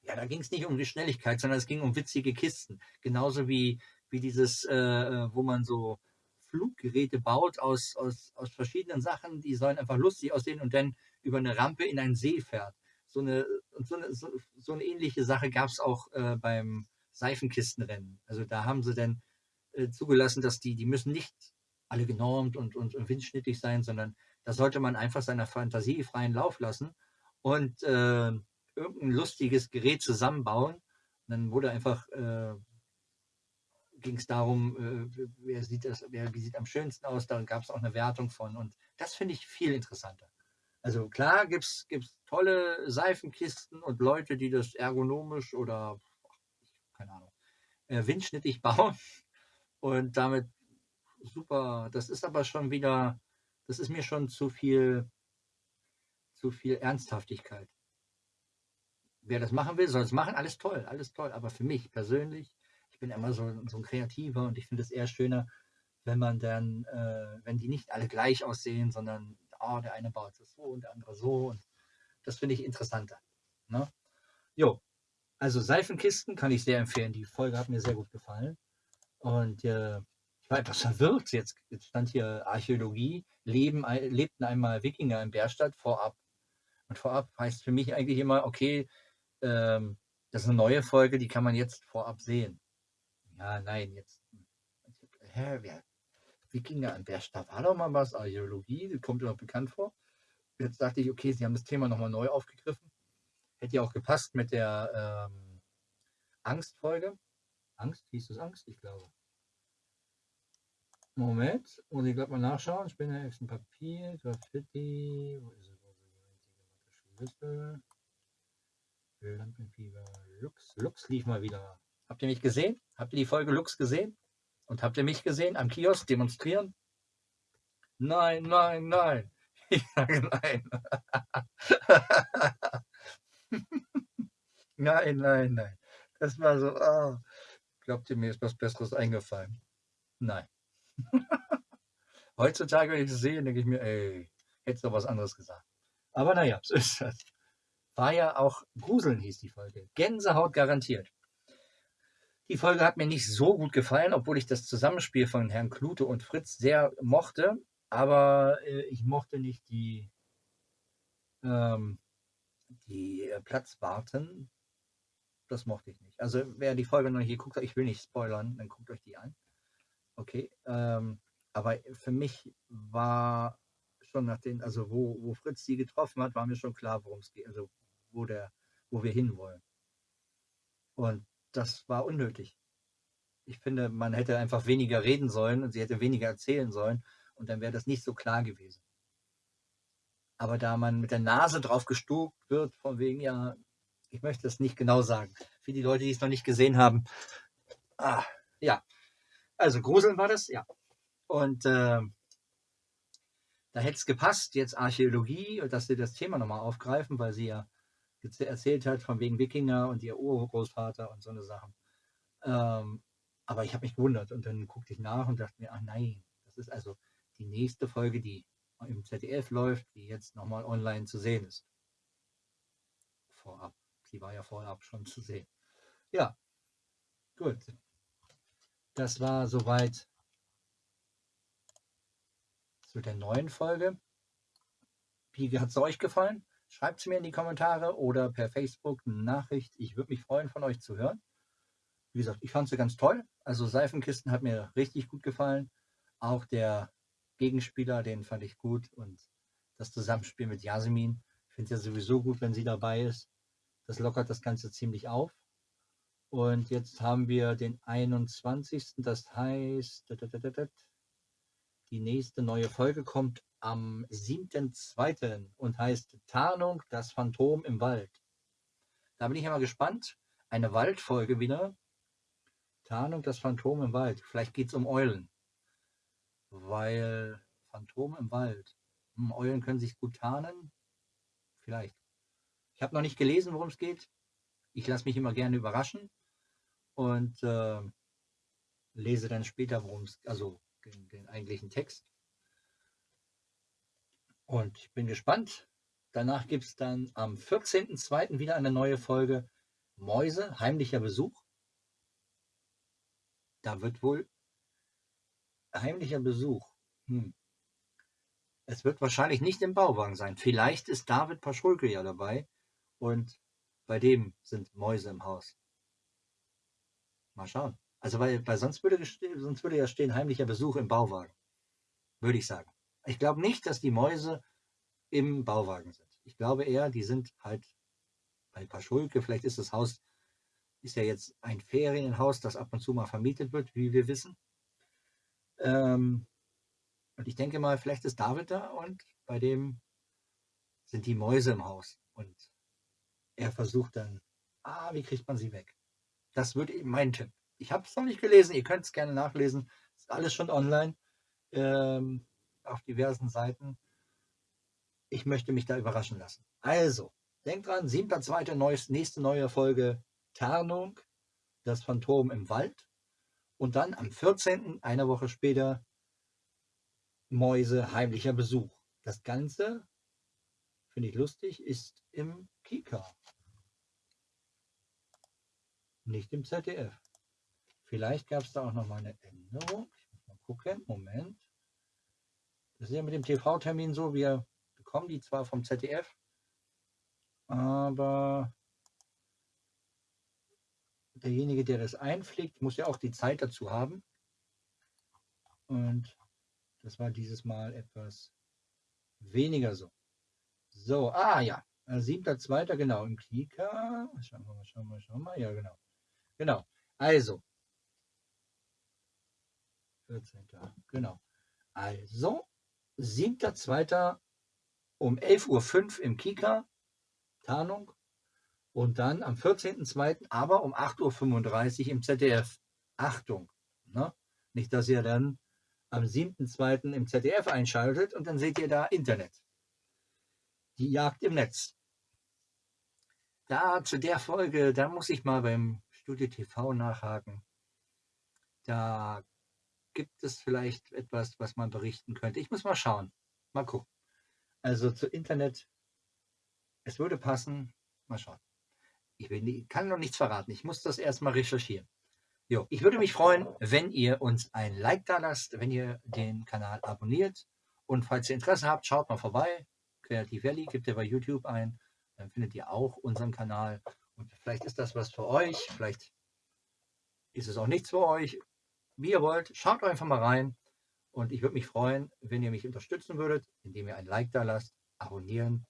ja, da ging es nicht um die Schnelligkeit, sondern es ging um witzige Kisten. Genauso wie, wie dieses, äh, äh, wo man so Fluggeräte baut aus, aus, aus verschiedenen Sachen, die sollen einfach lustig aussehen und dann über eine Rampe in einen See fährt. So eine, so eine, so, so eine ähnliche Sache gab es auch äh, beim Seifenkistenrennen. Also da haben sie dann äh, zugelassen, dass die, die müssen nicht alle genormt und, und, und windschnittig sein, sondern da sollte man einfach seiner Fantasie freien Lauf lassen und äh, irgendein lustiges Gerät zusammenbauen. Und dann wurde einfach, äh, ging es darum, äh, wer sieht das, wer wie sieht am schönsten aus, da gab es auch eine Wertung von. Und das finde ich viel interessanter. Also klar gibt es tolle Seifenkisten und Leute, die das ergonomisch oder, keine Ahnung, äh, windschnittig bauen und damit super, das ist aber schon wieder, das ist mir schon zu viel, zu viel Ernsthaftigkeit. Wer das machen will, soll es machen, alles toll, alles toll. Aber für mich persönlich, ich bin immer so, so ein Kreativer und ich finde es eher schöner, wenn man dann, äh, wenn die nicht alle gleich aussehen, sondern oh, der eine baut es so und der andere so. Und das finde ich interessanter. Ne? Jo, also Seifenkisten kann ich sehr empfehlen. Die Folge hat mir sehr gut gefallen. Und äh, war etwas verwirrt. Jetzt, stand hier Archäologie, leben, lebten einmal Wikinger in Bärstadt vorab. Und vorab heißt für mich eigentlich immer, okay, ähm, das ist eine neue Folge, die kann man jetzt vorab sehen. Ja, nein, jetzt. Hä, wer? Wikinger in Bärstadt war doch mal was, Archäologie, das kommt mir noch bekannt vor. Jetzt dachte ich, okay, sie haben das Thema nochmal neu aufgegriffen. Hätte ja auch gepasst mit der ähm, Angstfolge. Angst, hieß es Angst, ich glaube. Moment, muss ich gerade mal nachschauen. Ich bin ja ein Papier, Graffiti, wo ist es? Schlüssel. Lampenfieber, Lux. Lux lief mal wieder. Habt ihr mich gesehen? Habt ihr die Folge Lux gesehen? Und habt ihr mich gesehen am Kiosk demonstrieren? Nein, nein, nein. Ich sage nein. nein, nein, nein. Das war so, oh. glaubt ihr, mir ist was Besseres eingefallen? Nein. Heutzutage, wenn ich das sehe, denke ich mir, ey, hättest du was anderes gesagt. Aber naja, so ist das. War ja auch Gruseln hieß die Folge. Gänsehaut garantiert. Die Folge hat mir nicht so gut gefallen, obwohl ich das Zusammenspiel von Herrn Klute und Fritz sehr mochte. Aber äh, ich mochte nicht die, ähm, die äh, Platzwarten. Das mochte ich nicht. Also wer die Folge noch nicht geguckt hat, ich will nicht spoilern, dann guckt euch die an. Okay. Ähm, aber für mich war schon nach den, also wo, wo Fritz die getroffen hat, war mir schon klar, worum es geht, also wo der, wo wir hinwollen. Und das war unnötig. Ich finde, man hätte einfach weniger reden sollen und sie hätte weniger erzählen sollen und dann wäre das nicht so klar gewesen. Aber da man mit der Nase drauf gestuckt wird, von wegen, ja, ich möchte es nicht genau sagen. Für die Leute, die es noch nicht gesehen haben, ah, ja, also Gruseln war das, ja. Und äh, da hätte es gepasst, jetzt Archäologie, dass sie das Thema nochmal aufgreifen, weil sie ja erzählt hat von wegen Wikinger und ihr Urgroßvater und so eine Sachen. Ähm, aber ich habe mich gewundert und dann guckte ich nach und dachte mir, ach nein, das ist also die nächste Folge, die im ZDF läuft, die jetzt nochmal online zu sehen ist. Vorab. Sie war ja vorab schon zu sehen. Ja, gut. Das war soweit zu der neuen Folge. Wie hat es euch gefallen? Schreibt es mir in die Kommentare oder per Facebook eine Nachricht. Ich würde mich freuen, von euch zu hören. Wie gesagt, ich fand sie ganz toll. Also Seifenkisten hat mir richtig gut gefallen. Auch der Gegenspieler, den fand ich gut. Und das Zusammenspiel mit Jasmin. Ich finde es ja sowieso gut, wenn sie dabei ist. Das lockert das Ganze ziemlich auf. Und jetzt haben wir den 21. Das heißt, die nächste neue Folge kommt am 7.2. und heißt Tarnung, das Phantom im Wald. Da bin ich immer gespannt. Eine Waldfolge wieder. Tarnung, das Phantom im Wald. Vielleicht geht es um Eulen. Weil Phantom im Wald. Hm, Eulen können sich gut tarnen. Vielleicht. Ich habe noch nicht gelesen, worum es geht. Ich lasse mich immer gerne überraschen und äh, lese dann später, worum es, also den, den eigentlichen Text. Und ich bin gespannt. Danach gibt es dann am 14.02. wieder eine neue Folge Mäuse, heimlicher Besuch. Da wird wohl heimlicher Besuch. Hm. Es wird wahrscheinlich nicht im Bauwagen sein. Vielleicht ist David Paschulke ja dabei und bei dem sind Mäuse im Haus. Mal schauen. Also weil, weil sonst, würde, sonst würde ja stehen heimlicher Besuch im Bauwagen. Würde ich sagen. Ich glaube nicht, dass die Mäuse im Bauwagen sind. Ich glaube eher, die sind halt bei Paschulke. Vielleicht ist das Haus, ist ja jetzt ein Ferienhaus, das ab und zu mal vermietet wird, wie wir wissen. Ähm, und ich denke mal, vielleicht ist David da und bei dem sind die Mäuse im Haus. Und er versucht dann, ah, wie kriegt man sie weg? Das wird eben mein Tipp. Ich habe es noch nicht gelesen, ihr könnt es gerne nachlesen. Ist alles schon online ähm, auf diversen Seiten. Ich möchte mich da überraschen lassen. Also, denkt dran, 7.2. nächste neue Folge Tarnung, das Phantom im Wald. Und dann am 14., eine Woche später, Mäuse heimlicher Besuch. Das Ganze, finde ich lustig, ist im Kika. Nicht im ZDF. Vielleicht gab es da auch noch mal eine Änderung. Ich muss mal gucken. Moment. Das ist ja mit dem TV-Termin so. Wir bekommen die zwar vom ZDF, aber derjenige, der das einpflegt, muss ja auch die Zeit dazu haben. Und das war dieses Mal etwas weniger so. So, ah ja, 7.2. genau im Kika. Schauen wir mal, schauen wir mal, schauen wir mal. Ja, genau. Genau. Also. 14. Genau. Also, 7.2. um 11.05 Uhr im Kika. Tarnung. Und dann am 14.2. aber um 8.35 Uhr im ZDF. Achtung. Ne? Nicht, dass ihr dann am 7.2. im ZDF einschaltet und dann seht ihr da Internet. Die Jagd im Netz. Da zu der Folge, da muss ich mal beim Studio TV nachhaken. Da gibt es vielleicht etwas, was man berichten könnte. Ich muss mal schauen. Mal gucken. Also zu Internet, es würde passen. Mal schauen. Ich will, kann noch nichts verraten. Ich muss das erstmal recherchieren. Jo, ich würde mich freuen, wenn ihr uns ein Like da lasst, wenn ihr den Kanal abonniert. Und falls ihr Interesse habt, schaut mal vorbei. Creative Valley gibt ihr bei YouTube ein. Dann findet ihr auch unseren Kanal. Und vielleicht ist das was für euch, vielleicht ist es auch nichts für euch. Wie ihr wollt, schaut einfach mal rein. Und ich würde mich freuen, wenn ihr mich unterstützen würdet, indem ihr ein Like da lasst, abonnieren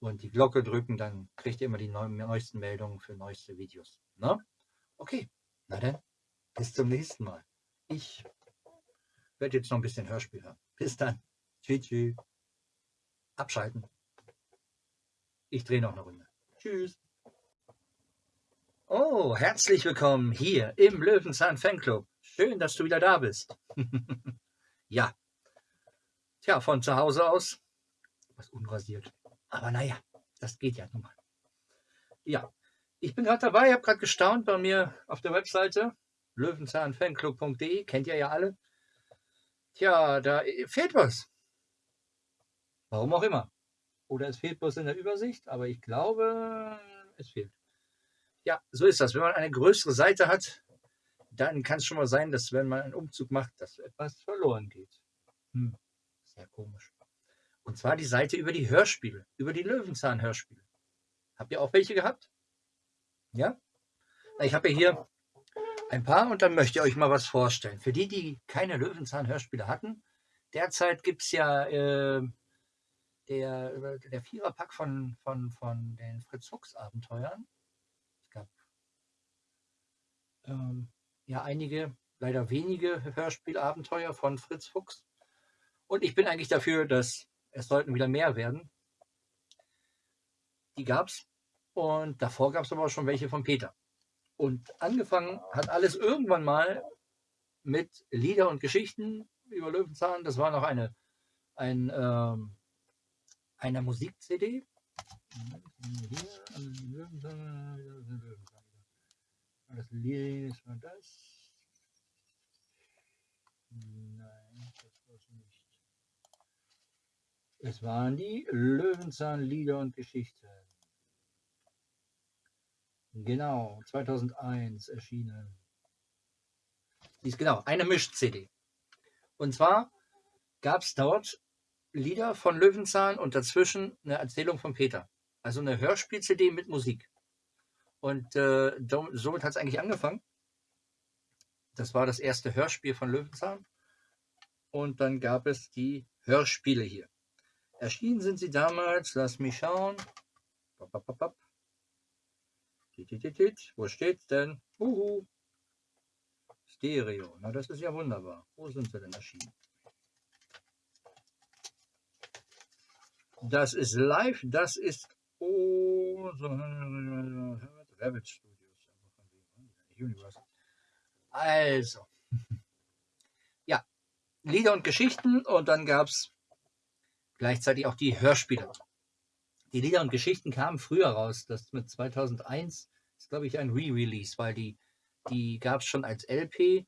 und die Glocke drücken, dann kriegt ihr immer die neuesten Meldungen für neueste Videos. Ne? Okay, na dann, bis zum nächsten Mal. Ich werde jetzt noch ein bisschen Hörspiel hören. Bis dann. Tschüss. tschüss. Abschalten. Ich drehe noch eine Runde. Tschüss. Oh, herzlich willkommen hier im Löwenzahn Fanclub. Schön, dass du wieder da bist. ja. Tja, von zu Hause aus. Was unrasiert. Aber naja, das geht ja nun mal. Ja, ich bin gerade dabei, habe gerade gestaunt bei mir auf der Webseite löwenzahnfanclub.de, kennt ihr ja alle. Tja, da fehlt was. Warum auch immer. Oder es fehlt bloß in der Übersicht, aber ich glaube, es fehlt. Ja, so ist das. Wenn man eine größere Seite hat, dann kann es schon mal sein, dass wenn man einen Umzug macht, dass etwas verloren geht. Hm, sehr komisch. Und zwar die Seite über die Hörspiele, über die Löwenzahn-Hörspiele. Habt ihr auch welche gehabt? Ja? Ich habe hier ein paar und dann möchte ich euch mal was vorstellen. Für die, die keine Löwenzahn-Hörspiele hatten, derzeit gibt es ja äh, der, der Viererpack von, von, von den Fritz Fuchs Abenteuern ähm, ja einige, leider wenige Hörspielabenteuer von Fritz Fuchs. Und ich bin eigentlich dafür, dass es sollten wieder mehr werden. Die gab es. Und davor gab es aber auch schon welche von Peter. Und angefangen hat alles irgendwann mal mit Lieder und Geschichten über Löwenzahn. Das war noch eine, ein, ähm, eine Musik-CD. Das Lied war das. Nein, das war es nicht. Es waren die Löwenzahn-Lieder und Geschichten. Genau, 2001 erschienen. Die ist genau eine Misch-CD. Und zwar gab es dort Lieder von Löwenzahn und dazwischen eine Erzählung von Peter. Also eine Hörspiel-CD mit Musik. Und äh, somit hat es eigentlich angefangen. Das war das erste Hörspiel von Löwenzahn. Und dann gab es die Hörspiele hier. Erschienen sind sie damals, lass mich schauen. Wo steht's denn? Uhu. Stereo. Na, das ist ja wunderbar. Wo sind sie denn erschienen? Das ist live, das ist oh, so, Rabbit Studios. Universal. Also, ja, Lieder und Geschichten und dann gab es gleichzeitig auch die Hörspiele. Die Lieder und Geschichten kamen früher raus. Das mit 2001 ist, glaube ich, ein Re-Release, weil die, die gab es schon als LP.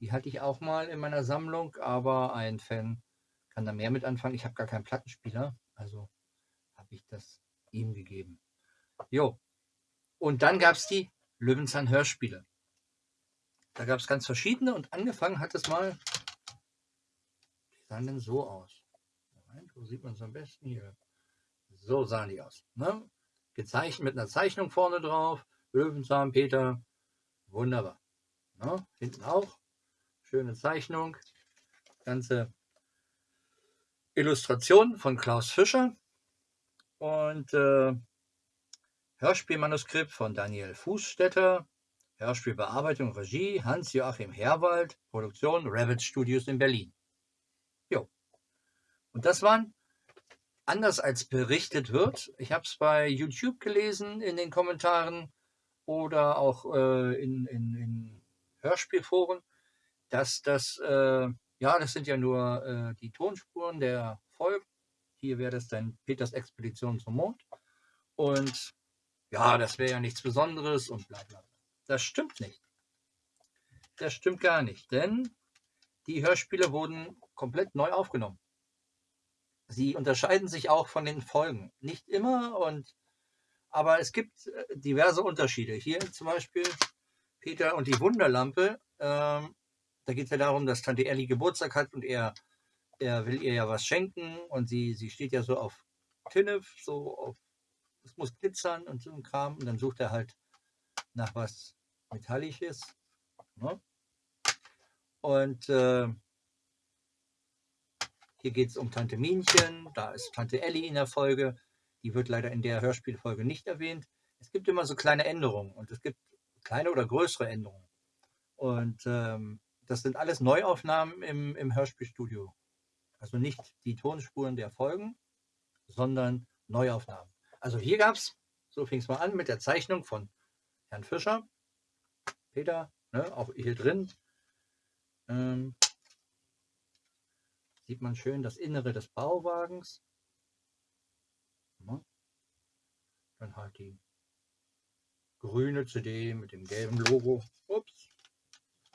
Die hatte ich auch mal in meiner Sammlung, aber ein Fan kann da mehr mit anfangen. Ich habe gar keinen Plattenspieler, also habe ich das ihm gegeben. Jo. Und dann gab es die Löwenzahn Hörspiele. Da gab es ganz verschiedene und angefangen hat es mal, die sahen denn so aus. Moment, wo sieht man es am besten hier? So sahen die aus. Ne? Gezeichnet mit einer Zeichnung vorne drauf. Löwenzahn, Peter. Wunderbar. Ne? Hinten auch. Schöne Zeichnung. Ganze Illustration von Klaus Fischer. Und äh, Hörspielmanuskript von Daniel Fußstetter. Hörspielbearbeitung, Regie Hans-Joachim Herwald. Produktion Rabbit Studios in Berlin. Und das waren, anders als berichtet wird, ich habe es bei YouTube gelesen in den Kommentaren oder auch äh, in, in, in Hörspielforen, dass das, äh, ja, das sind ja nur äh, die Tonspuren der Folgen. Hier wäre das dann Peters Expedition zum Mond. Und ja, das wäre ja nichts Besonderes und bla bla. Das stimmt nicht. Das stimmt gar nicht, denn die Hörspiele wurden komplett neu aufgenommen. Sie unterscheiden sich auch von den Folgen. Nicht immer, und, aber es gibt äh, diverse Unterschiede. Hier zum Beispiel Peter und die Wunderlampe. Ähm, da geht es ja darum, dass Tante Ellie Geburtstag hat und er, er will ihr ja was schenken und sie, sie steht ja so auf Tinnef, so auf, es muss glitzern und so ein Kram. Und dann sucht er halt nach was Metallisches. Ne? Und äh, hier geht es um Tante Minchen, da ist Tante Ellie in der Folge. Die wird leider in der Hörspielfolge nicht erwähnt. Es gibt immer so kleine Änderungen und es gibt kleine oder größere Änderungen. Und ähm, das sind alles Neuaufnahmen im, im Hörspielstudio. Also nicht die Tonspuren der Folgen, sondern Neuaufnahmen. Also hier gab es, so fing es mal an, mit der Zeichnung von Herrn Fischer, Peter, ne, auch hier drin. Ähm, sieht man schön das Innere des Bauwagens. Dann halt die grüne CD mit dem gelben Logo. Ups.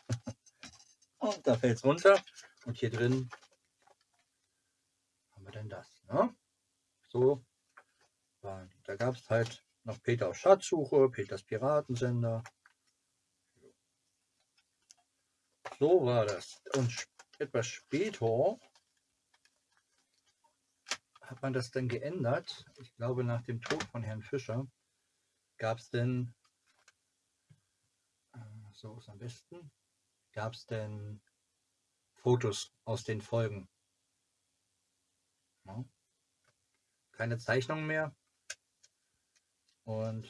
Und da fällt es runter. Und hier drin haben wir dann das. Ne? So. Da gab es halt noch Peter auf Schatzsuche, Peters Piratensender. So war das. Und etwas später hat man das denn geändert? Ich glaube, nach dem Tod von Herrn Fischer gab es denn, äh, so ist am besten, gab es denn Fotos aus den Folgen. Keine Zeichnung mehr. Und,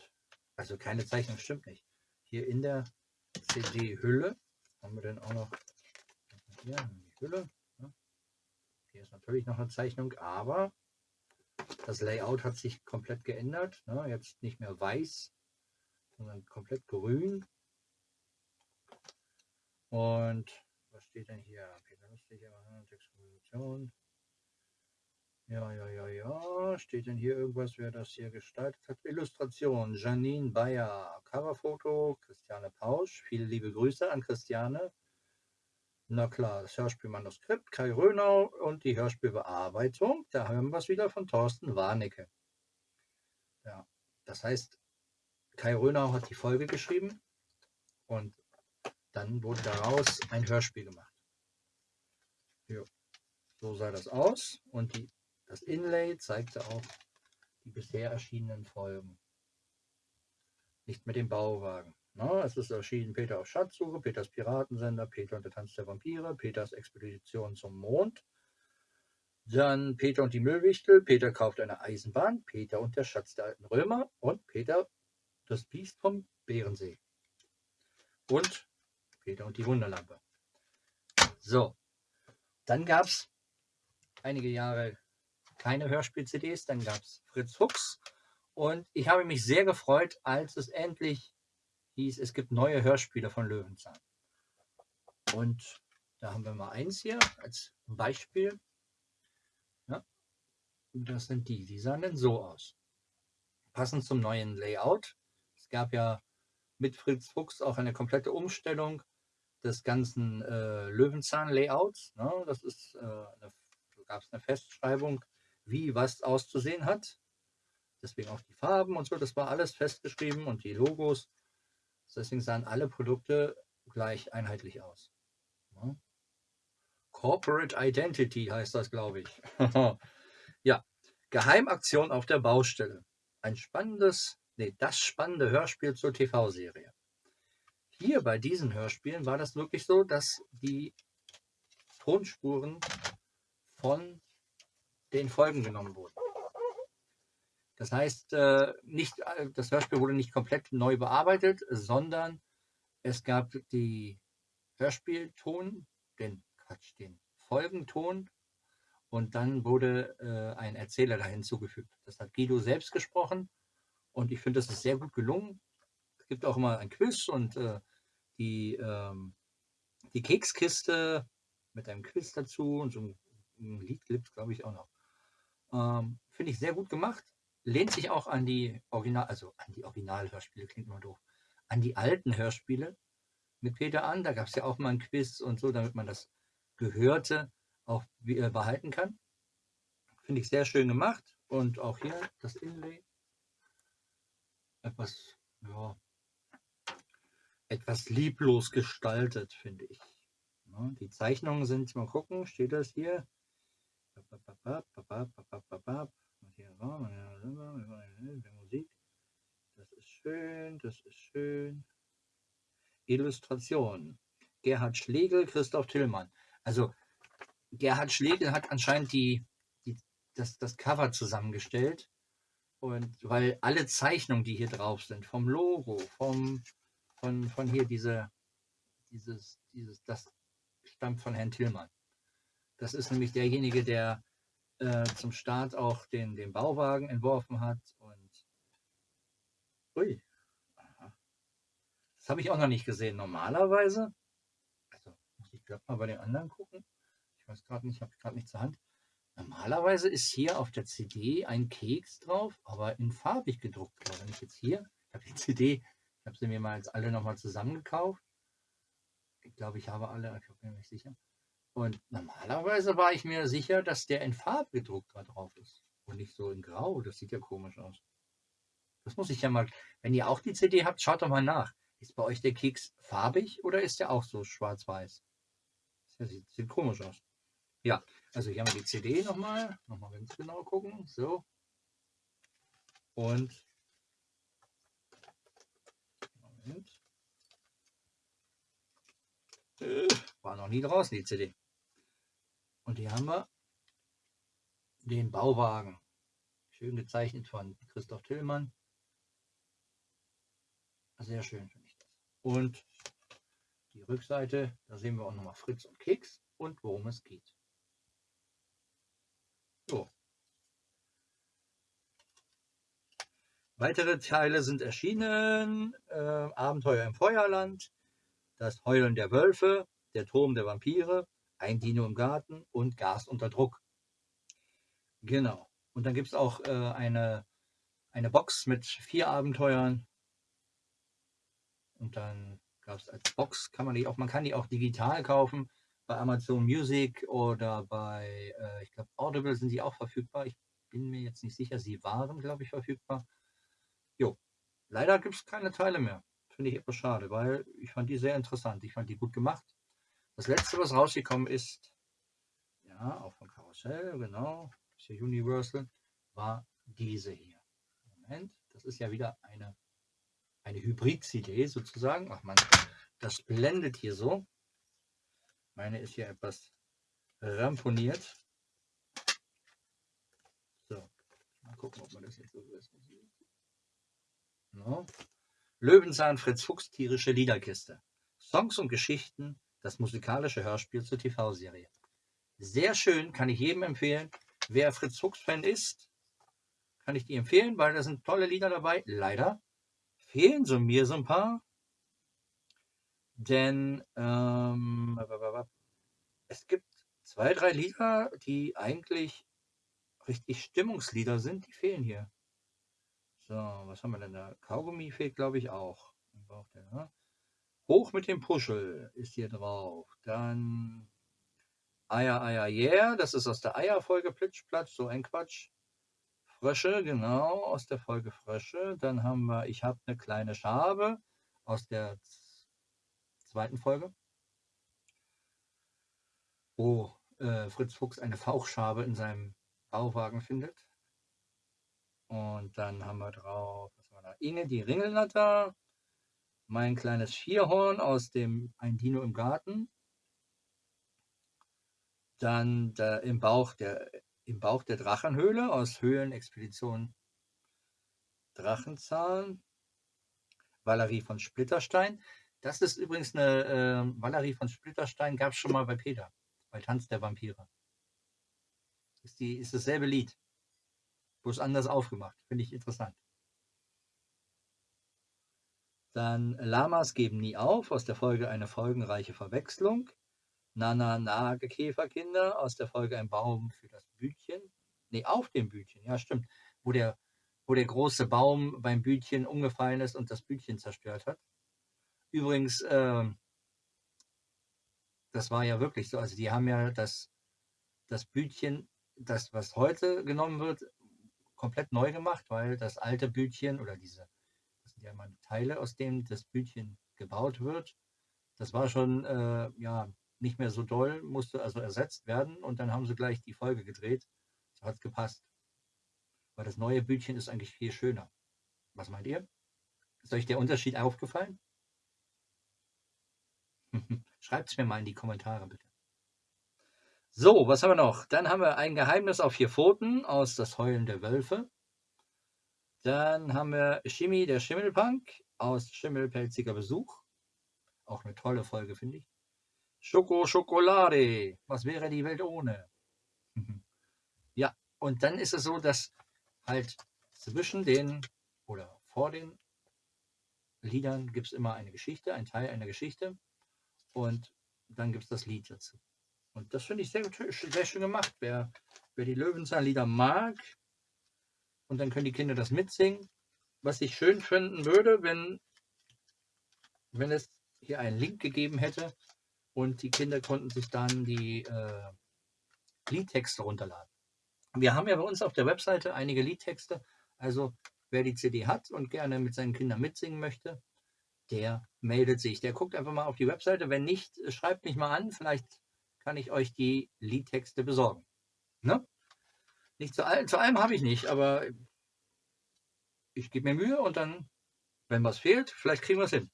also keine Zeichnung stimmt nicht. Hier in der CD-Hülle. Haben wir denn auch noch hier die Hülle. Hier ist natürlich noch eine Zeichnung, aber das Layout hat sich komplett geändert. Ne? Jetzt nicht mehr weiß, sondern komplett grün. Und was steht denn hier? Peter Lustig, Textkomposition. Ja, ja, ja, ja. Steht denn hier irgendwas, wer das hier gestaltet hat? Illustration, Janine Bayer. Coverfoto, Christiane Pausch. Viele liebe Grüße an Christiane. Na klar, das Hörspielmanuskript, Kai Rönau und die Hörspielbearbeitung. Da hören wir es wieder von Thorsten Warnecke. Ja, das heißt, Kai Rönau hat die Folge geschrieben und dann wurde daraus ein Hörspiel gemacht. Jo. So sah das aus und die, das Inlay zeigte auch die bisher erschienenen Folgen. Nicht mit dem Bauwagen. Na, es ist erschienen Peter auf Schatzsuche, Peters Piratensender, Peter und der Tanz der Vampire, Peters Expedition zum Mond. Dann Peter und die Müllwichtel, Peter kauft eine Eisenbahn, Peter und der Schatz der alten Römer und Peter das Biest vom Bärensee. Und Peter und die Wunderlampe. So, dann gab es einige Jahre keine Hörspiel-CDs, dann gab es Fritz Fuchs und ich habe mich sehr gefreut, als es endlich hieß, es gibt neue Hörspiele von Löwenzahn. Und da haben wir mal eins hier als Beispiel. Ja, das sind die. Die sahen dann so aus. Passend zum neuen Layout. Es gab ja mit Fritz Fuchs auch eine komplette Umstellung des ganzen äh, Löwenzahn-Layouts. Ne? Das ist, äh, eine, da gab es eine Festschreibung, wie was auszusehen hat. Deswegen auch die Farben und so, das war alles festgeschrieben und die Logos. Deswegen sahen alle Produkte gleich einheitlich aus. Ja. Corporate Identity heißt das, glaube ich. ja, Geheimaktion auf der Baustelle. Ein spannendes, nee, das spannende Hörspiel zur TV-Serie. Hier bei diesen Hörspielen war das wirklich so, dass die Tonspuren von den Folgen genommen wurden. Das heißt, äh, nicht, äh, das Hörspiel wurde nicht komplett neu bearbeitet, sondern es gab die Hörspielton, den Quatsch, den Folgenton und dann wurde äh, ein Erzähler da hinzugefügt. Das hat Guido selbst gesprochen und ich finde, das ist sehr gut gelungen. Es gibt auch immer ein Quiz und die, ähm, die Kekskiste mit einem Quiz dazu und so ein, Lied gibt glaube ich, auch noch. Ähm, finde ich sehr gut gemacht lehnt sich auch an die Original, also an die Originalhörspiele, klingt immer doof, an die alten Hörspiele mit Peter an. Da gab es ja auch mal ein Quiz und so, damit man das Gehörte auch äh, behalten kann. Finde ich sehr schön gemacht. Und auch hier das Inlay. Etwas, ja, etwas lieblos gestaltet, finde ich. Ja, die Zeichnungen sind, mal gucken, steht das hier? Der Musik. Das ist schön, das ist schön. Illustration. Gerhard Schlegel, Christoph Tillmann. Also Gerhard Schlegel hat anscheinend die, die, das, das Cover zusammengestellt. Und weil alle Zeichnungen, die hier drauf sind, vom Logo, vom, von, von hier diese, dieses, dieses, das stammt von Herrn Tillmann. Das ist nämlich derjenige, der äh, zum Start auch den, den Bauwagen entworfen hat. Und ui, das habe ich auch noch nicht gesehen. Normalerweise, also muss ich glaube mal bei den anderen gucken. Ich weiß gerade nicht, ich habe gerade nicht zur Hand. Normalerweise ist hier auf der CD ein Keks drauf, aber in farbig gedruckt. Wenn ich jetzt hier, ich habe die CD, ich habe sie mir mal jetzt alle nochmal zusammengekauft. Ich glaube, ich habe alle, ich bin mir nicht sicher. Und normalerweise war ich mir sicher, dass der in Farbe gedruckt da drauf ist. Und nicht so in Grau. Das sieht ja komisch aus. Das muss ich ja mal. Wenn ihr auch die CD habt, schaut doch mal nach. Ist bei euch der Keks farbig oder ist der auch so schwarz-weiß? Das sieht, sieht, komisch aus. Ja, also hier haben wir die CD nochmal. Nochmal ganz genau gucken. So. Und. Moment. Äh, war noch nie draußen, die CD. Und hier haben wir den Bauwagen. Schön gezeichnet von Christoph Tillmann. Sehr schön finde ich das. Und Rückseite, da sehen wir auch nochmal Fritz und Keks und worum es geht. So. Weitere Teile sind erschienen. Äh, Abenteuer im Feuerland, Das Heulen der Wölfe, Der Turm der Vampire, Ein Dino im Garten und Gas unter Druck. Genau. Und dann gibt es auch äh, eine, eine Box mit vier Abenteuern. Und dann gab es als Box, kann man die auch, man kann die auch digital kaufen. Bei Amazon Music oder bei, äh, ich glaube, Audible sind die auch verfügbar. Ich bin mir jetzt nicht sicher, sie waren, glaube ich, verfügbar. Jo, leider gibt es keine Teile mehr. Finde ich etwas schade, weil ich fand die sehr interessant. Ich fand die gut gemacht. Das letzte, was rausgekommen ist, ja, auch von Karussell, genau, ist hier Universal, war diese hier. Moment, das ist ja wieder eine, eine Hybrid-CD sozusagen. Ach man, das blendet hier so. Meine ist hier etwas ramponiert. So, mal gucken, ob man das jetzt so ist. No. Löwenzahn Fritz Fuchs tierische Liederkiste. Songs und Geschichten, das musikalische Hörspiel zur TV-Serie. Sehr schön, kann ich jedem empfehlen. Wer Fritz Fuchs-Fan ist, kann ich die empfehlen, weil da sind tolle Lieder dabei. Leider fehlen so mir so ein paar. Denn ähm, es gibt zwei, drei Lieder, die eigentlich richtig Stimmungslieder sind, die fehlen hier. So, was haben wir denn da? Kaugummi fehlt, glaube ich, auch. Hoch mit dem Puschel ist hier drauf. Dann Eier, Eier, yeah. Das ist aus der Eierfolge Plitsch, Platsch, so ein Quatsch. Frösche, genau, aus der Folge Frösche. Dann haben wir Ich habe eine kleine Schabe aus der zweiten Folge. Wo äh, Fritz Fuchs eine Fauchschabe in seinem Bauwagen findet. Und dann haben wir drauf, was war da? Inge, die Ringelnatter. Mein kleines Vierhorn aus dem Ein Dino im Garten. Dann der, im, Bauch der, im Bauch der Drachenhöhle aus Höhlenexpedition Drachenzahn. Valerie von Splitterstein. Das ist übrigens eine äh, Valerie von Splitterstein, gab es schon mal bei Peter, bei Tanz der Vampire. Ist, die, ist dasselbe Lied bloß anders aufgemacht. Finde ich interessant. Dann Lamas geben nie auf, aus der Folge eine folgenreiche Verwechslung. Nana Nagekäferkinder, aus der Folge ein Baum für das Bütchen. Ne, auf dem Bütchen, ja stimmt. Wo der, wo der große Baum beim Bütchen umgefallen ist und das Bütchen zerstört hat. Übrigens, äh, das war ja wirklich so. Also die haben ja das, das Bütchen, das was heute genommen wird, komplett neu gemacht, weil das alte Bütchen oder diese, ja immer Teile, aus denen das Bütchen gebaut wird, das war schon äh, ja nicht mehr so doll, musste also ersetzt werden und dann haben sie gleich die Folge gedreht. So hat es gepasst. Weil das neue Bütchen ist eigentlich viel schöner. Was meint ihr? Ist euch der Unterschied aufgefallen? Schreibt es mir mal in die Kommentare bitte. So, was haben wir noch? Dann haben wir ein Geheimnis auf vier Pfoten aus Das Heulen der Wölfe. Dann haben wir Shimmy, der Schimmelpunk aus Schimmelpelziger Besuch. Auch eine tolle Folge, finde ich. Schoko Schokolade. Was wäre die Welt ohne? ja, und dann ist es so, dass halt zwischen den oder vor den Liedern gibt es immer eine Geschichte, ein Teil einer Geschichte. Und dann gibt es das Lied dazu. Und das finde ich sehr, sehr schön gemacht. Wer, wer die Löwenzahnlieder mag, und dann können die Kinder das mitsingen. Was ich schön finden würde, wenn, wenn es hier einen Link gegeben hätte und die Kinder konnten sich dann die äh, Liedtexte runterladen. Wir haben ja bei uns auf der Webseite einige Liedtexte. Also wer die CD hat und gerne mit seinen Kindern mitsingen möchte, der meldet sich. Der guckt einfach mal auf die Webseite. Wenn nicht, schreibt mich mal an. Vielleicht kann ich euch die Liedtexte besorgen. Ne? Nicht zu, all, zu allem habe ich nicht, aber ich gebe mir Mühe und dann, wenn was fehlt, vielleicht kriegen wir es hin.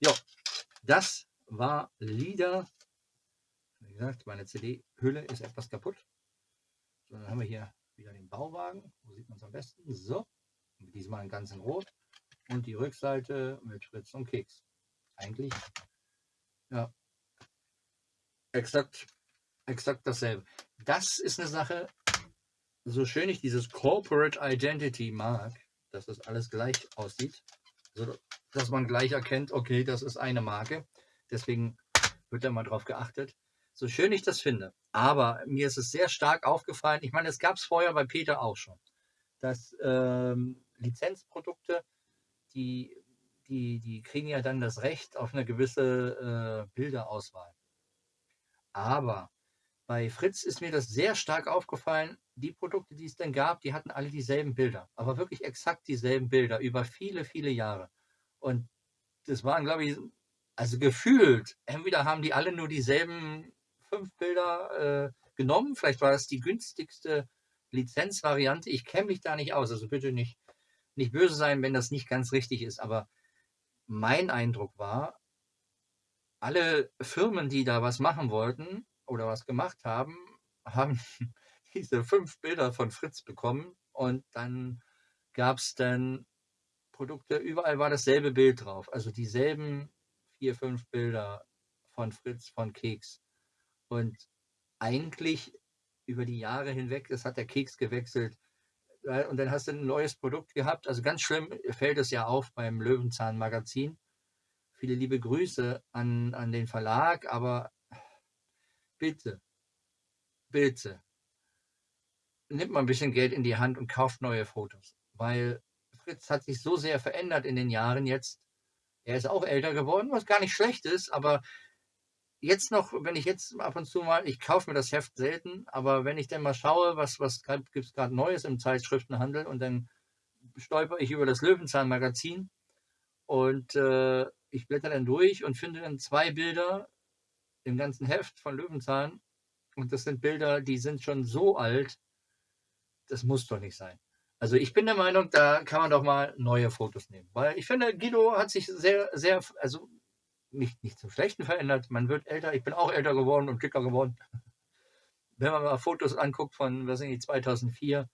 Ja, das war Lieder. Wie gesagt, meine CD-Hülle ist etwas kaputt. So, dann haben wir hier wieder den Bauwagen. Wo sieht man es am besten? So, diesmal in ganz in Rot. Und die Rückseite mit Fritz und Keks. Eigentlich Ja. Exakt, exakt dasselbe. Das ist eine Sache, so schön ich dieses Corporate Identity mag, dass das alles gleich aussieht, also, dass man gleich erkennt, okay, das ist eine Marke. Deswegen wird da mal drauf geachtet. So schön ich das finde. Aber mir ist es sehr stark aufgefallen. Ich meine, es gab es vorher bei Peter auch schon, dass ähm, Lizenzprodukte, die, die, die kriegen ja dann das Recht auf eine gewisse äh, Bilderauswahl. Aber bei Fritz ist mir das sehr stark aufgefallen. Die Produkte, die es denn gab, die hatten alle dieselben Bilder, aber wirklich exakt dieselben Bilder über viele, viele Jahre. Und das waren, glaube ich, also gefühlt, entweder haben die alle nur dieselben fünf Bilder äh, genommen, vielleicht war das die günstigste Lizenzvariante. Ich kenne mich da nicht aus, also bitte nicht, nicht böse sein, wenn das nicht ganz richtig ist, aber mein Eindruck war, alle Firmen, die da was machen wollten, oder was gemacht haben, haben diese fünf Bilder von Fritz bekommen und dann gab es dann Produkte, überall war dasselbe Bild drauf, also dieselben vier, fünf Bilder von Fritz, von Keks. Und eigentlich über die Jahre hinweg, das hat der Keks gewechselt, und dann hast du ein neues Produkt gehabt. Also ganz schlimm fällt es ja auf beim Löwenzahn Magazin. Viele liebe Grüße an, an den Verlag, aber bitte, bitte, nimmt mal ein bisschen Geld in die Hand und kauft neue Fotos. Weil Fritz hat sich so sehr verändert in den Jahren jetzt. Er ist auch älter geworden, was gar nicht schlecht ist, aber jetzt noch, wenn ich jetzt ab und zu mal, ich kaufe mir das Heft selten, aber wenn ich dann mal schaue, was, was gibt es gerade Neues im Zeitschriftenhandel und dann stolper ich über das Löwenzahn-Magazin und äh, ich blätter dann durch und finde dann zwei Bilder, im ganzen Heft von Löwenzahn. Und das sind Bilder, die sind schon so alt, das muss doch nicht sein. Also ich bin der Meinung, da kann man doch mal neue Fotos nehmen. Weil ich finde, Guido hat sich sehr, sehr, also nicht, nicht zum Schlechten verändert. Man wird älter. Ich bin auch älter geworden und dicker geworden. Wenn man mal Fotos anguckt von, was ich, 2004,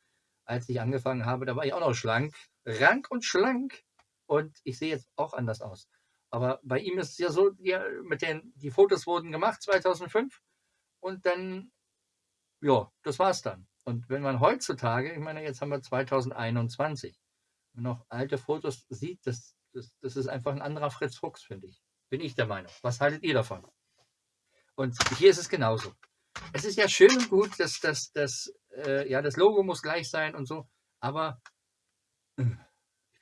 als ich angefangen habe, da war ich auch noch schlank. Rank und schlank. Und ich sehe jetzt auch anders aus. Aber bei ihm ist es ja so, ja, mit den, die Fotos wurden gemacht 2005 und dann, ja, das war's dann. Und wenn man heutzutage, ich meine, jetzt haben wir 2021, noch alte Fotos sieht, das, das, das ist einfach ein anderer Fritz Fuchs, finde ich. Bin ich der Meinung. Was haltet ihr davon? Und hier ist es genauso. Es ist ja schön und gut, dass, dass, dass äh, ja, das Logo muss gleich sein und so, aber äh,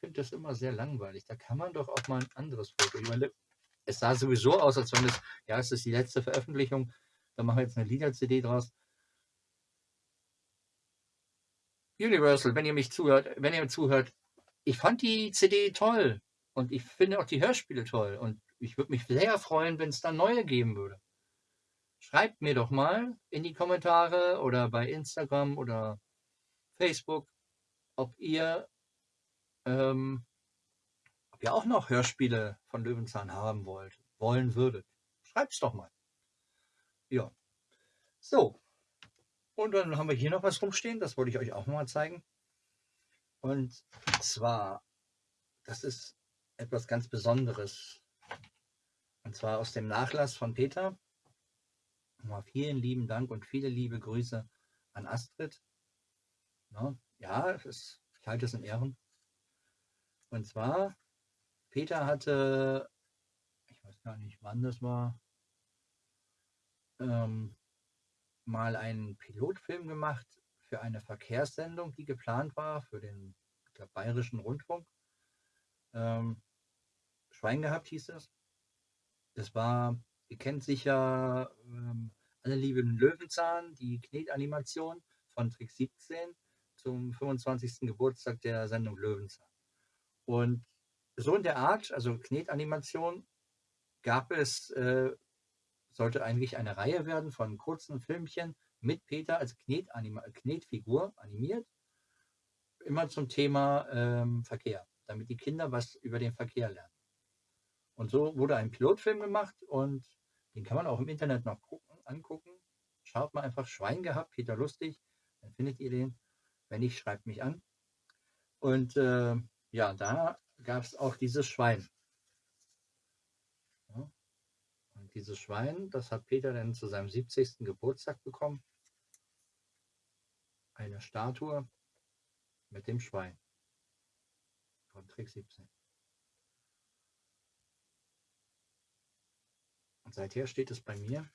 finde das immer sehr langweilig. Da kann man doch auch mal ein anderes Foto. Ich meine, es sah sowieso aus, als wenn es, ja, es ist die letzte Veröffentlichung. Da machen wir jetzt eine Lieder-CD draus. Universal, wenn ihr mich zuhört, wenn ihr mir zuhört, ich fand die CD toll und ich finde auch die Hörspiele toll und ich würde mich sehr freuen, wenn es da neue geben würde. Schreibt mir doch mal in die Kommentare oder bei Instagram oder Facebook, ob ihr ähm, ob ihr auch noch Hörspiele von Löwenzahn haben wollt, wollen würdet. Schreibt's doch mal. Ja. So. Und dann haben wir hier noch was rumstehen, das wollte ich euch auch mal zeigen. Und zwar, das ist etwas ganz Besonderes. Und zwar aus dem Nachlass von Peter. Nochmal vielen lieben Dank und viele liebe Grüße an Astrid. Ja, ist, ich halte es in Ehren. Und zwar, Peter hatte, ich weiß gar nicht, wann das war, ähm, mal einen Pilotfilm gemacht für eine Verkehrssendung, die geplant war für den glaub, Bayerischen Rundfunk. Ähm, Schwein gehabt hieß es. Das war, ihr kennt sicher ähm, alle lieben Löwenzahn, die Knetanimation von Trick 17 zum 25. Geburtstag der Sendung Löwenzahn. Und so in der Art, also Knetanimation, gab es, äh, sollte eigentlich eine Reihe werden von kurzen Filmchen mit Peter als Knetanima Knetfigur animiert, immer zum Thema ähm, Verkehr, damit die Kinder was über den Verkehr lernen. Und so wurde ein Pilotfilm gemacht und den kann man auch im Internet noch gucken, angucken. Schaut mal einfach Schwein gehabt, Peter Lustig, dann findet ihr den. Wenn nicht, schreibt mich an. Und äh, ja, da gab es auch dieses Schwein. Ja. Und dieses Schwein, das hat Peter dann zu seinem 70. Geburtstag bekommen. Eine Statue mit dem Schwein von Trick 17. Und seither steht es bei mir.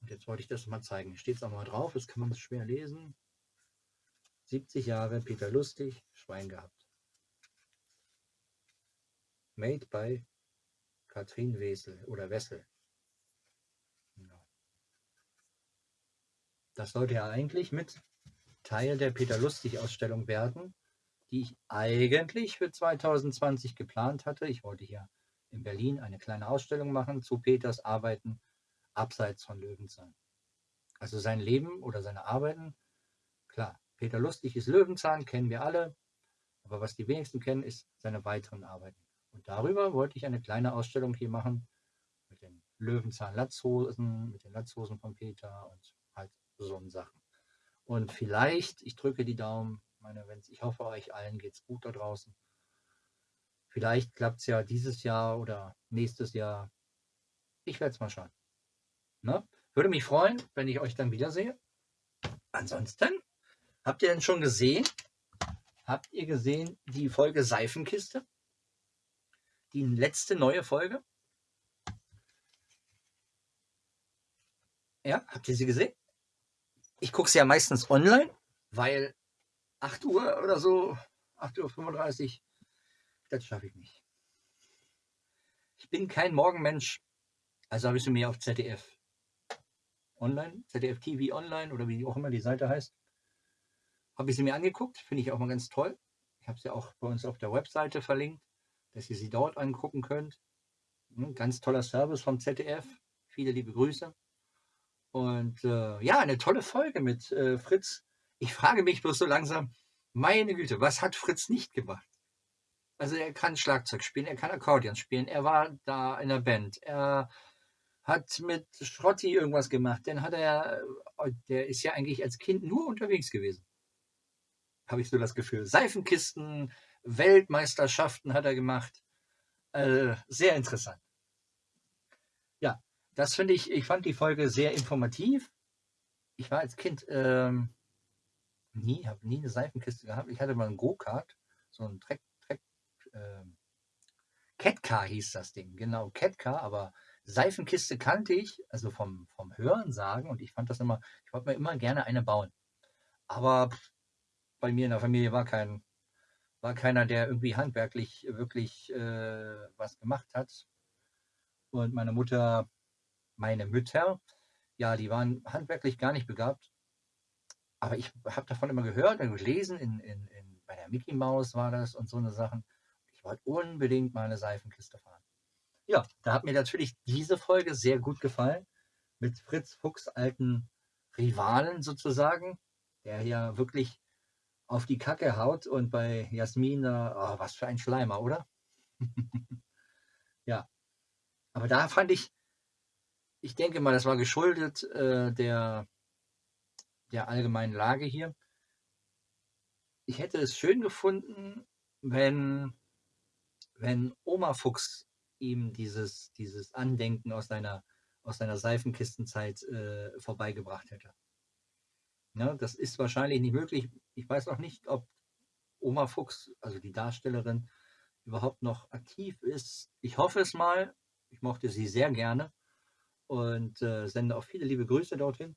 Und jetzt wollte ich das mal zeigen. Steht es auch mal drauf, das kann man schwer lesen. 70 Jahre Peter Lustig, Schwein gehabt. Made by Katrin Wessel oder Wessel. Das sollte ja eigentlich mit Teil der Peter Lustig Ausstellung werden, die ich eigentlich für 2020 geplant hatte. Ich wollte hier in Berlin eine kleine Ausstellung machen zu Peters Arbeiten abseits von Löwenzahn. Also sein Leben oder seine Arbeiten, klar, Peter Lustig ist Löwenzahn, kennen wir alle, aber was die wenigsten kennen, ist seine weiteren Arbeiten. Und darüber wollte ich eine kleine Ausstellung hier machen mit den Löwenzahn-Latzhosen, mit den Latzhosen von Peter und halt so Sachen. Und vielleicht, ich drücke die Daumen, meine, wenn's, ich hoffe, euch allen geht es gut da draußen. Vielleicht klappt es ja dieses Jahr oder nächstes Jahr. Ich werde es mal schauen. Ne? Würde mich freuen, wenn ich euch dann wiedersehe. Ansonsten, habt ihr denn schon gesehen? Habt ihr gesehen die Folge Seifenkiste? Die letzte neue Folge? Ja, habt ihr sie gesehen? Ich gucke sie ja meistens online, weil 8 Uhr oder so, 8.35 Uhr, das schaffe ich nicht. Ich bin kein Morgenmensch, also habe ich sie mir auf ZDF online, ZDF TV online oder wie auch immer die Seite heißt, habe ich sie mir angeguckt, finde ich auch mal ganz toll. Ich habe sie auch bei uns auf der Webseite verlinkt, dass ihr sie dort angucken könnt. Hm, ganz toller Service vom ZDF. Viele liebe Grüße. Und äh, ja, eine tolle Folge mit äh, Fritz. Ich frage mich bloß so langsam, meine Güte, was hat Fritz nicht gemacht? Also er kann Schlagzeug spielen, er kann Akkordeon spielen, er war da in der Band, er hat mit Schrotti irgendwas gemacht. Dann hat er, äh, der ist ja eigentlich als Kind nur unterwegs gewesen. Habe ich so das Gefühl. Seifenkisten, Weltmeisterschaften hat er gemacht. Äh, sehr interessant. Ja, das finde ich, ich fand die Folge sehr informativ. Ich war als Kind ähm, nie, habe nie eine Seifenkiste gehabt. Ich hatte mal einen Go-Kart, so ein Trek, Trek, äh, Catcar hieß das Ding, genau, Catcar, aber Seifenkiste kannte ich, also vom, vom Hören sagen, und ich fand das immer, ich wollte mir immer gerne eine bauen. Aber bei mir in der Familie war kein, war keiner, der irgendwie handwerklich wirklich äh, was gemacht hat. Und meine Mutter, meine Mütter, ja, die waren handwerklich gar nicht begabt. Aber ich habe davon immer gehört und gelesen, in, in, in, bei der Mickey Mouse war das und so eine Sachen. Ich wollte unbedingt mal eine Seifenkiste fahren. Ja, da hat mir natürlich diese Folge sehr gut gefallen. Mit Fritz Fuchs alten Rivalen sozusagen, der ja wirklich auf die Kacke haut und bei Jasmin, oh, was für ein Schleimer, oder? ja, aber da fand ich, ich denke mal, das war geschuldet äh, der, der allgemeinen Lage hier. Ich hätte es schön gefunden, wenn, wenn Oma Fuchs ihm dieses, dieses Andenken aus seiner, aus seiner Seifenkistenzeit äh, vorbeigebracht hätte. Ja, das ist wahrscheinlich nicht möglich. Ich weiß auch nicht, ob Oma Fuchs, also die Darstellerin, überhaupt noch aktiv ist. Ich hoffe es mal. Ich mochte sie sehr gerne und äh, sende auch viele liebe Grüße dorthin.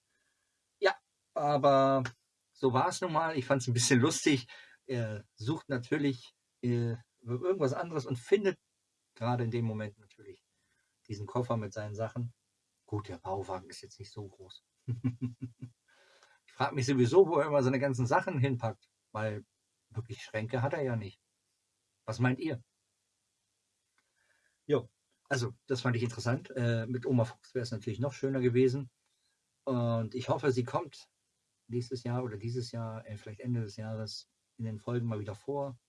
Ja, aber so war es nun mal. Ich fand es ein bisschen lustig. Er sucht natürlich äh, irgendwas anderes und findet gerade in dem Moment natürlich diesen Koffer mit seinen Sachen. Gut, der Bauwagen ist jetzt nicht so groß. frage mich sowieso, wo er immer seine ganzen Sachen hinpackt, weil wirklich Schränke hat er ja nicht. Was meint ihr? Jo, also das fand ich interessant. Äh, mit Oma Fuchs wäre es natürlich noch schöner gewesen. Und ich hoffe, sie kommt nächstes Jahr oder dieses Jahr, äh, vielleicht Ende des Jahres, in den Folgen mal wieder vor.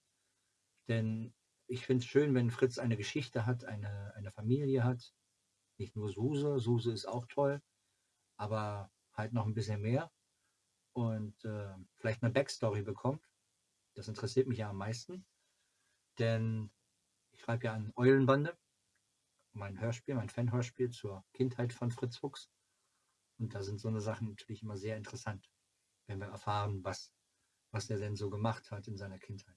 Denn ich finde es schön, wenn Fritz eine Geschichte hat, eine, eine Familie hat. Nicht nur Suse, Suse ist auch toll, aber halt noch ein bisschen mehr und äh, vielleicht eine Backstory bekommt. Das interessiert mich ja am meisten, denn ich schreibe ja an Eulenbande mein Hörspiel, mein Fanhörspiel zur Kindheit von Fritz Fuchs. Und da sind so eine Sachen natürlich immer sehr interessant, wenn wir erfahren, was, was er denn so gemacht hat in seiner Kindheit.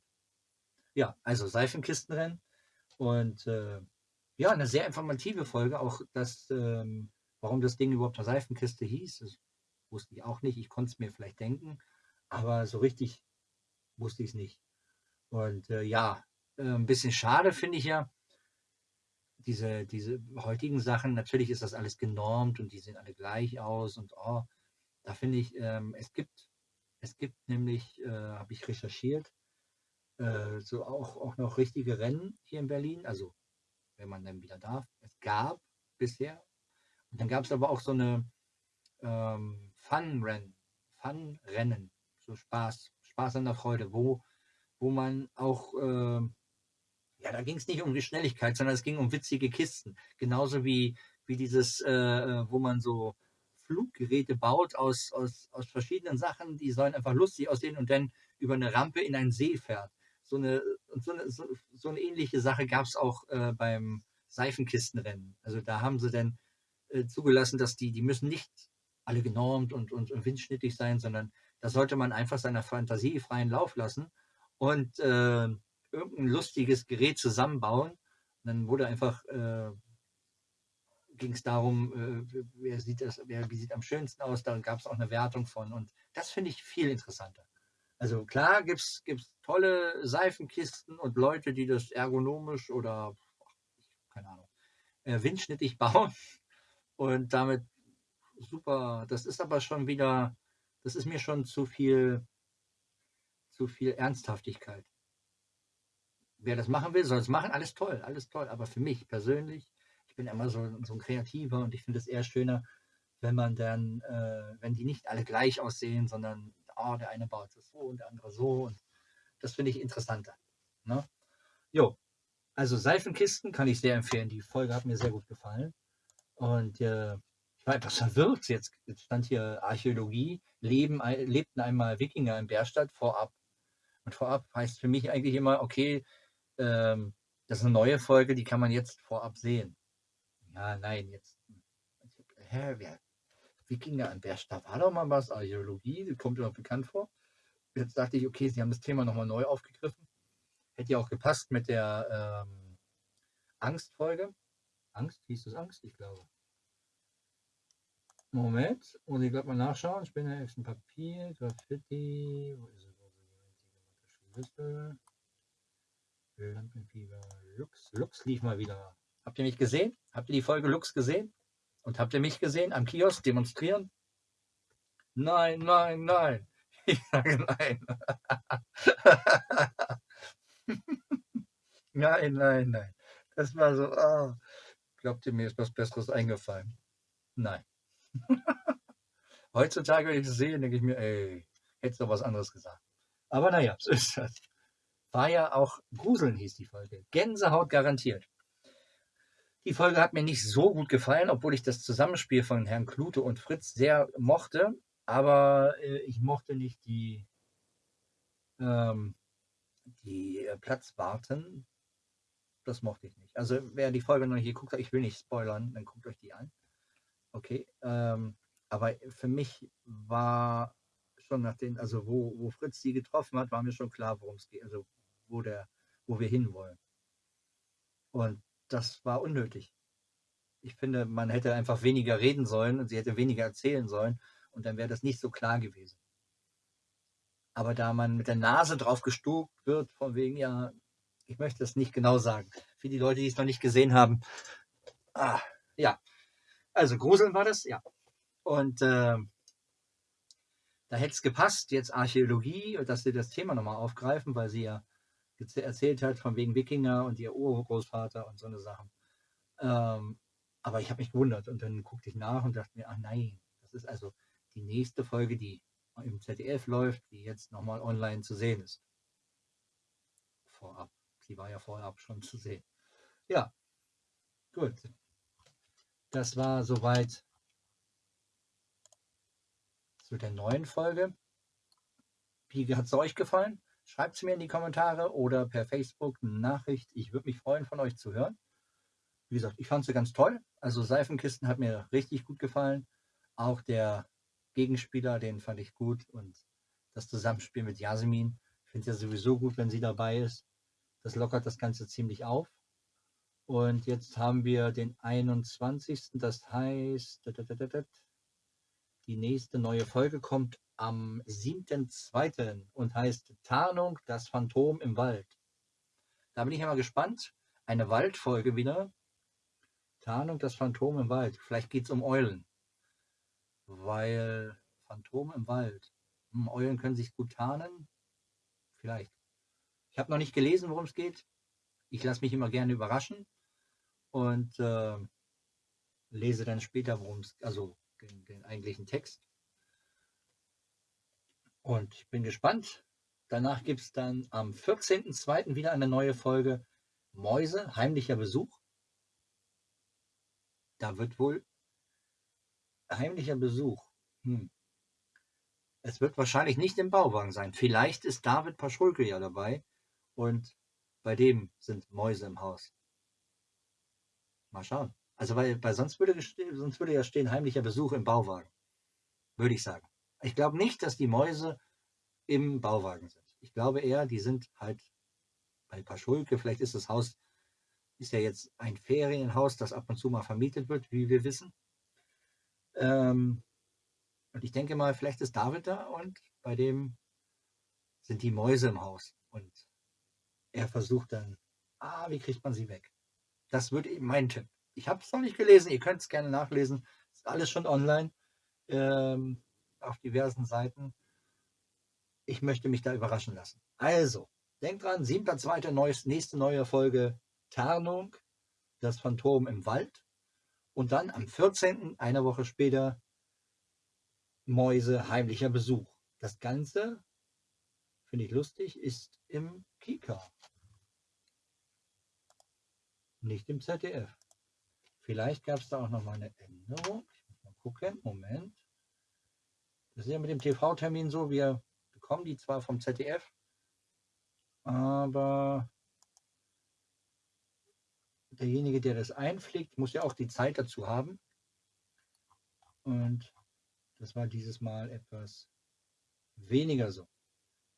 Ja, also Seifenkistenrennen und äh, ja, eine sehr informative Folge, auch das, ähm, warum das Ding überhaupt eine Seifenkiste hieß, das wusste ich auch nicht. Ich konnte es mir vielleicht denken, aber so richtig wusste ich es nicht. Und äh, ja, äh, ein bisschen schade finde ich ja, diese, diese heutigen Sachen, natürlich ist das alles genormt und die sehen alle gleich aus und oh, da finde ich, ähm, es gibt, es gibt nämlich, äh, habe ich recherchiert, äh, so auch, auch noch richtige Rennen hier in Berlin, also wenn man dann wieder darf. Es gab bisher. Und dann gab es aber auch so eine ähm, Fun-Rennen, Fun-Rennen, so Spaß, Spaß an der Freude, wo, wo man auch äh, ja, da ging es nicht um die Schnelligkeit, sondern es ging um witzige Kisten. Genauso wie, wie dieses, äh, äh, wo man so Fluggeräte baut aus, aus, aus verschiedenen Sachen, die sollen einfach lustig aussehen und dann über eine Rampe in einen See fährt. So eine, so eine, so, so eine ähnliche Sache gab es auch äh, beim Seifenkistenrennen. Also da haben sie dann äh, zugelassen, dass die, die müssen nicht alle genormt und, und, und windschnittig sein, sondern da sollte man einfach seiner Fantasie freien Lauf lassen. Und äh, irgendein lustiges Gerät zusammenbauen. Und dann wurde einfach, äh, ging es darum, äh, wer sieht das, wer wie sieht am schönsten aus, da gab es auch eine Wertung von. Und das finde ich viel interessanter. Also klar gibt es tolle Seifenkisten und Leute, die das ergonomisch oder keine Ahnung, äh, windschnittig bauen und damit super, das ist aber schon wieder, das ist mir schon zu viel, zu viel Ernsthaftigkeit wer das machen will, soll es machen. Alles toll, alles toll. Aber für mich persönlich, ich bin immer so, so ein Kreativer und ich finde es eher schöner, wenn man dann, äh, wenn die nicht alle gleich aussehen, sondern oh, der eine baut es so und der andere so. Und das finde ich interessanter. Ne? Jo, also Seifenkisten kann ich sehr empfehlen. Die Folge hat mir sehr gut gefallen. Und äh, war etwas verwirrt. Jetzt stand hier Archäologie, leben, lebten einmal Wikinger in Bärstadt vorab. Und vorab heißt für mich eigentlich immer, okay, ähm, das ist eine neue Folge, die kann man jetzt vorab sehen. Ja, nein, jetzt. Hä, wer? Wikinger an der Stadt war doch mal was, Archäologie, die kommt immer bekannt vor. Jetzt dachte ich, okay, sie haben das Thema nochmal neu aufgegriffen. Hätte ja auch gepasst mit der ähm, Angstfolge. Angst? Hieß das Angst? Ich glaube. Moment, muss ich gerade mal nachschauen. Ich bin ja jetzt ein Papier, Graffiti. Wo ist es? Ist es? Lampenfieber, Lux. Lux lief mal wieder. Habt ihr mich gesehen? Habt ihr die Folge Lux gesehen? Und habt ihr mich gesehen am Kiosk demonstrieren? Nein, nein, nein. Ich sage nein. nein, nein, nein. Das war so, oh. glaubt ihr mir, ist was Besseres eingefallen? Nein. Heutzutage, wenn ich es sehe, denke ich mir, ey, hättest du was anderes gesagt. Aber naja, so ist das war ja auch Gruseln hieß die Folge. Gänsehaut garantiert. Die Folge hat mir nicht so gut gefallen, obwohl ich das Zusammenspiel von Herrn Klute und Fritz sehr mochte. Aber äh, ich mochte nicht die, ähm, die äh, Platzwarten. Das mochte ich nicht. Also wer die Folge noch hier guckt, ich will nicht spoilern, dann guckt euch die an. Okay. Ähm, aber für mich war schon nach den, also wo, wo Fritz sie getroffen hat, war mir schon klar, worum es geht. Also wo, der, wo wir hinwollen. Und das war unnötig. Ich finde, man hätte einfach weniger reden sollen und sie hätte weniger erzählen sollen und dann wäre das nicht so klar gewesen. Aber da man mit der Nase drauf gestuckt wird, von wegen, ja, ich möchte das nicht genau sagen. Für die Leute, die es noch nicht gesehen haben. Ah, ja. Also Gruseln war das, ja. Und äh, da hätte es gepasst, jetzt Archäologie, dass sie das Thema nochmal aufgreifen, weil sie ja erzählt hat, von wegen Wikinger und ihr Urgroßvater und so eine Sachen. Ähm, aber ich habe mich gewundert und dann guckte ich nach und dachte mir, ach nein, das ist also die nächste Folge, die im ZDF läuft, die jetzt nochmal online zu sehen ist. Vorab. Sie war ja vorab schon zu sehen. Ja, gut. Das war soweit zu der neuen Folge. Wie hat es euch gefallen? Schreibt es mir in die Kommentare oder per Facebook eine Nachricht. Ich würde mich freuen, von euch zu hören. wie gesagt, ich fand sie ganz toll. Also Seifenkisten hat mir richtig gut gefallen. Auch der Gegenspieler, den fand ich gut. Und das Zusammenspiel mit Jasmin, ich finde es ja sowieso gut, wenn sie dabei ist. Das lockert das Ganze ziemlich auf. Und jetzt haben wir den 21. Das heißt, die nächste neue Folge kommt am 7.2. und heißt Tarnung, das Phantom im Wald. Da bin ich ja mal gespannt. Eine Waldfolge wieder. Tarnung, das Phantom im Wald. Vielleicht geht es um Eulen. Weil Phantom im Wald. Hm, Eulen können sich gut tarnen. Vielleicht. Ich habe noch nicht gelesen, worum es geht. Ich lasse mich immer gerne überraschen und äh, lese dann später, worum es, also den, den eigentlichen Text. Und ich bin gespannt. Danach gibt es dann am 14.02. wieder eine neue Folge Mäuse, heimlicher Besuch. Da wird wohl heimlicher Besuch. Hm. Es wird wahrscheinlich nicht im Bauwagen sein. Vielleicht ist David Paschulke ja dabei und bei dem sind Mäuse im Haus. Mal schauen. Also weil, weil sonst, würde, sonst würde ja stehen heimlicher Besuch im Bauwagen. Würde ich sagen. Ich glaube nicht, dass die Mäuse im Bauwagen sind. Ich glaube eher, die sind halt bei Paschulke. Vielleicht ist das Haus, ist ja jetzt ein Ferienhaus, das ab und zu mal vermietet wird, wie wir wissen. Ähm, und ich denke mal, vielleicht ist David da und bei dem sind die Mäuse im Haus. Und er versucht dann, ah, wie kriegt man sie weg? Das würde eben mein Tipp. Ich habe es noch nicht gelesen, ihr könnt es gerne nachlesen. Ist alles schon online ähm, auf diversen Seiten. Ich möchte mich da überraschen lassen. Also, denkt dran, 7.2. nächste neue Folge Tarnung, das Phantom im Wald. Und dann am 14., eine Woche später, Mäuse heimlicher Besuch. Das Ganze, finde ich lustig, ist im Kika. Nicht im ZDF. Vielleicht gab es da auch noch mal eine Änderung. Ich muss mal gucken. Moment. Das ist ja mit dem TV-Termin so, wir bekommen die zwar vom ZDF, aber derjenige, der das einpflegt, muss ja auch die Zeit dazu haben. Und das war dieses Mal etwas weniger so.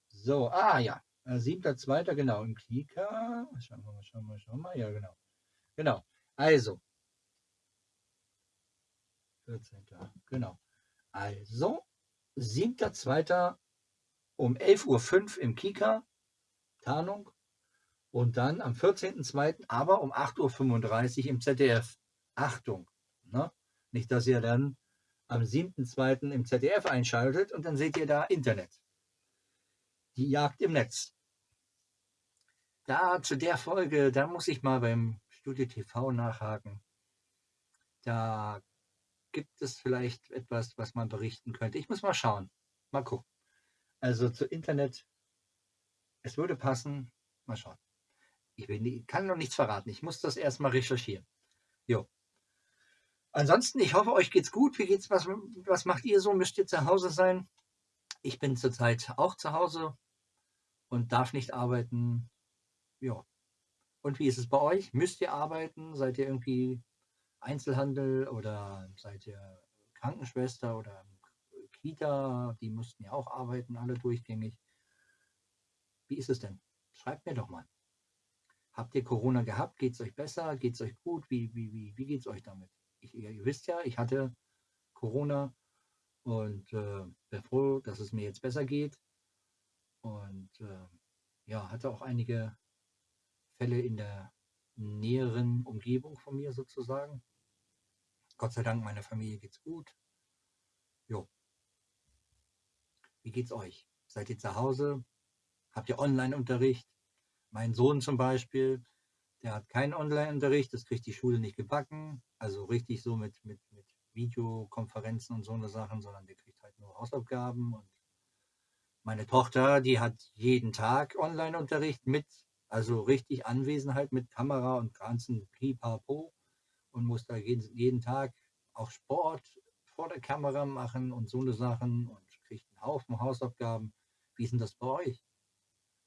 So, ah ja, 7.2. genau im Klika. Schauen wir mal, schauen wir mal, schauen wir mal. Ja, genau. Genau. Also, 14. Genau. Also, 7.2. um 11.05 Uhr im Kika, Tarnung. Und dann am 14.2. aber um 8.35 Uhr im ZDF. Achtung, ne? nicht, dass ihr dann am 7.2. im ZDF einschaltet und dann seht ihr da Internet. Die Jagd im Netz. Da zu der Folge, da muss ich mal beim Studio TV nachhaken. Da gibt es vielleicht etwas, was man berichten könnte. Ich muss mal schauen. Mal gucken. Also zu Internet, es würde passen. Mal schauen. Ich will, kann noch nichts verraten. Ich muss das erstmal recherchieren. Jo. Ansonsten, ich hoffe, euch geht's gut. Wie geht's? Was, was macht ihr so? Müsst ihr zu Hause sein? Ich bin zurzeit auch zu Hause und darf nicht arbeiten. Ja. Und wie ist es bei euch? Müsst ihr arbeiten? Seid ihr irgendwie Einzelhandel oder seid ihr Krankenschwester oder Kita, die mussten ja auch arbeiten, alle durchgängig. Wie ist es denn? Schreibt mir doch mal. Habt ihr Corona gehabt? Geht es euch besser? Geht es euch gut? Wie, wie, wie, wie geht es euch damit? Ich, ihr wisst ja, ich hatte Corona und äh, bin froh, dass es mir jetzt besser geht. Und äh, ja, hatte auch einige Fälle in der näheren Umgebung von mir sozusagen. Gott sei Dank, meiner Familie geht's gut. Jo. Wie geht's euch? Seid ihr zu Hause? Habt ihr Online-Unterricht? Mein Sohn zum Beispiel, der hat keinen Online-Unterricht, das kriegt die Schule nicht gebacken. Also richtig so mit, mit, mit Videokonferenzen und so eine Sachen, sondern der kriegt halt nur Hausaufgaben. Und meine Tochter, die hat jeden Tag Online-Unterricht mit also richtig Anwesenheit mit Kamera und ganzen Pipapo und muss da jeden, jeden Tag auch Sport vor der Kamera machen und so eine Sachen und kriegt einen Haufen Hausaufgaben. Wie ist denn das bei euch?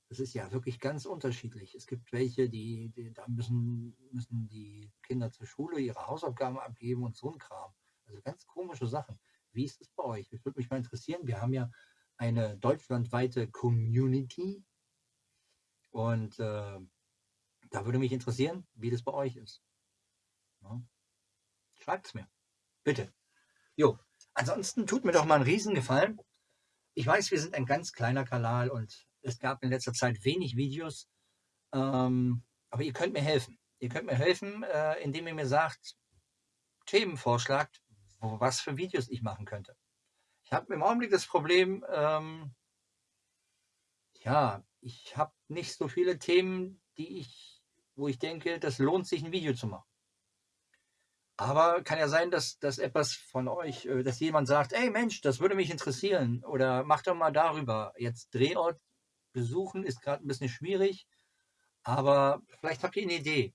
Das ist ja wirklich ganz unterschiedlich. Es gibt welche, die, die da müssen, müssen die Kinder zur Schule ihre Hausaufgaben abgeben und so ein Kram. Also ganz komische Sachen. Wie ist es bei euch? Das würde mich mal interessieren. Wir haben ja eine deutschlandweite Community und äh, da würde mich interessieren, wie das bei euch ist. Ja. Schreibt es mir. Bitte. Jo. Ansonsten tut mir doch mal einen Riesengefallen. Ich weiß, wir sind ein ganz kleiner Kanal und es gab in letzter Zeit wenig Videos. Ähm, aber ihr könnt mir helfen. Ihr könnt mir helfen, äh, indem ihr mir sagt, Themen vorschlagt, wo, was für Videos ich machen könnte. Ich habe im Augenblick das Problem, ähm, ja, ich habe nicht so viele Themen, die ich, wo ich denke, das lohnt sich, ein Video zu machen. Aber kann ja sein, dass, dass etwas von euch, äh, dass jemand sagt, ey Mensch, das würde mich interessieren oder mach doch mal darüber. Jetzt Drehort besuchen ist gerade ein bisschen schwierig, aber vielleicht habt ihr eine Idee,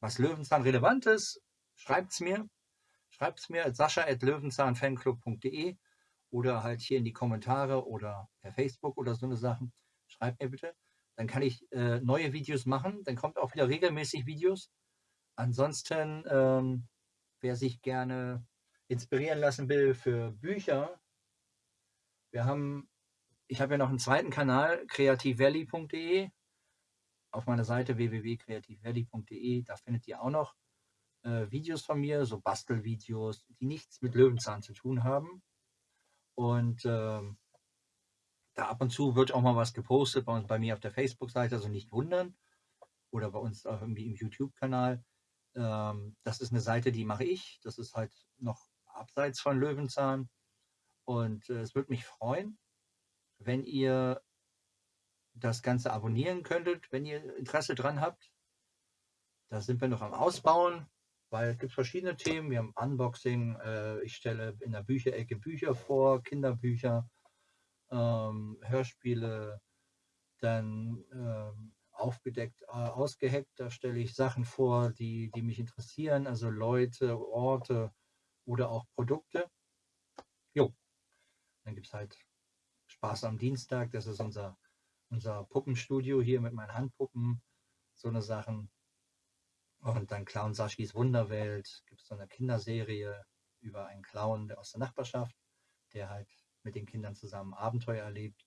was Löwenzahn relevant ist. Schreibt es mir. Schreibt es mir at sascha.löwenzahnfanclub.de oder halt hier in die Kommentare oder per Facebook oder so eine Sachen. Schreibt mir bitte. Dann kann ich äh, neue Videos machen. Dann kommt auch wieder regelmäßig Videos. Ansonsten, ähm, wer sich gerne inspirieren lassen will für Bücher, wir haben ich habe ja noch einen zweiten Kanal, kreativvalley.de. Auf meiner Seite www.kreativvalley.de, da findet ihr auch noch äh, Videos von mir, so Bastelvideos, die nichts mit Löwenzahn zu tun haben. Und ähm, da ab und zu wird auch mal was gepostet bei, uns, bei mir auf der Facebook-Seite, also nicht wundern. Oder bei uns auch irgendwie im YouTube-Kanal. Ähm, das ist eine Seite, die mache ich. Das ist halt noch abseits von Löwenzahn. Und äh, es würde mich freuen, wenn ihr das Ganze abonnieren könntet, wenn ihr Interesse dran habt. Da sind wir noch am Ausbauen, weil es gibt verschiedene Themen. Wir haben Unboxing, äh, ich stelle in der Bücherecke Bücher vor, Kinderbücher, ähm, Hörspiele, dann ähm, aufgedeckt, äh, ausgeheckt, da stelle ich Sachen vor, die, die mich interessieren, also Leute, Orte oder auch Produkte. Jo, dann gibt es halt Spaß am Dienstag, das ist unser, unser Puppenstudio hier mit meinen Handpuppen, so eine Sachen. Und dann Clown Saschis Wunderwelt, gibt es so eine Kinderserie über einen Clown aus der Nachbarschaft, der halt mit den Kindern zusammen Abenteuer erlebt.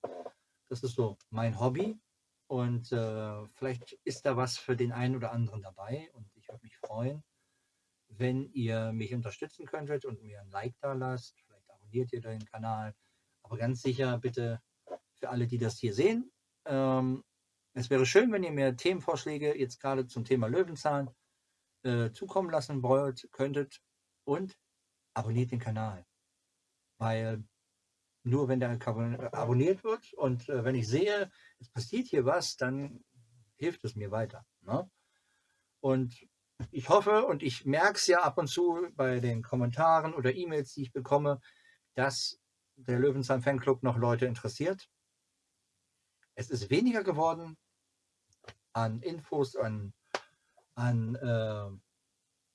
Das ist so mein Hobby und äh, vielleicht ist da was für den einen oder anderen dabei und ich würde mich freuen, wenn ihr mich unterstützen könntet und mir ein Like da lasst. Vielleicht abonniert ihr den Kanal aber ganz sicher bitte für alle, die das hier sehen. Ähm, es wäre schön, wenn ihr mir Themenvorschläge jetzt gerade zum Thema Löwenzahn äh, zukommen lassen wollt, könntet. Und abonniert den Kanal. Weil nur wenn der abonniert wird und äh, wenn ich sehe, es passiert hier was, dann hilft es mir weiter. Ne? Und ich hoffe und ich merke es ja ab und zu bei den Kommentaren oder E-Mails, die ich bekomme, dass der Löwenzahn Fanclub noch Leute interessiert. Es ist weniger geworden an Infos, an, an, äh,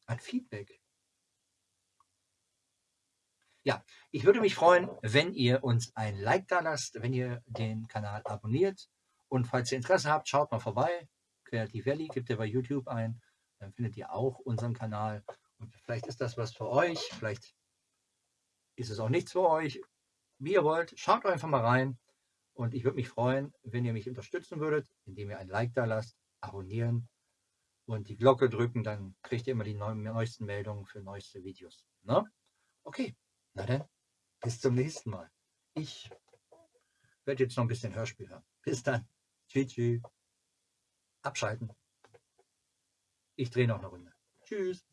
an Feedback. Ja, ich würde mich freuen, wenn ihr uns ein Like da lasst, wenn ihr den Kanal abonniert. Und falls ihr Interesse habt, schaut mal vorbei. Creative Valley gibt ihr bei YouTube ein. Dann findet ihr auch unseren Kanal. Und vielleicht ist das was für euch. Vielleicht ist es auch nichts für euch wie ihr wollt. Schaut einfach mal rein und ich würde mich freuen, wenn ihr mich unterstützen würdet, indem ihr ein Like da lasst, abonnieren und die Glocke drücken, dann kriegt ihr immer die neuesten Meldungen für neueste Videos. Ne? Okay, na dann, bis zum nächsten Mal. Ich werde jetzt noch ein bisschen Hörspiel hören. Bis dann. Tschüss. tschüss. Abschalten. Ich drehe noch eine Runde. Tschüss.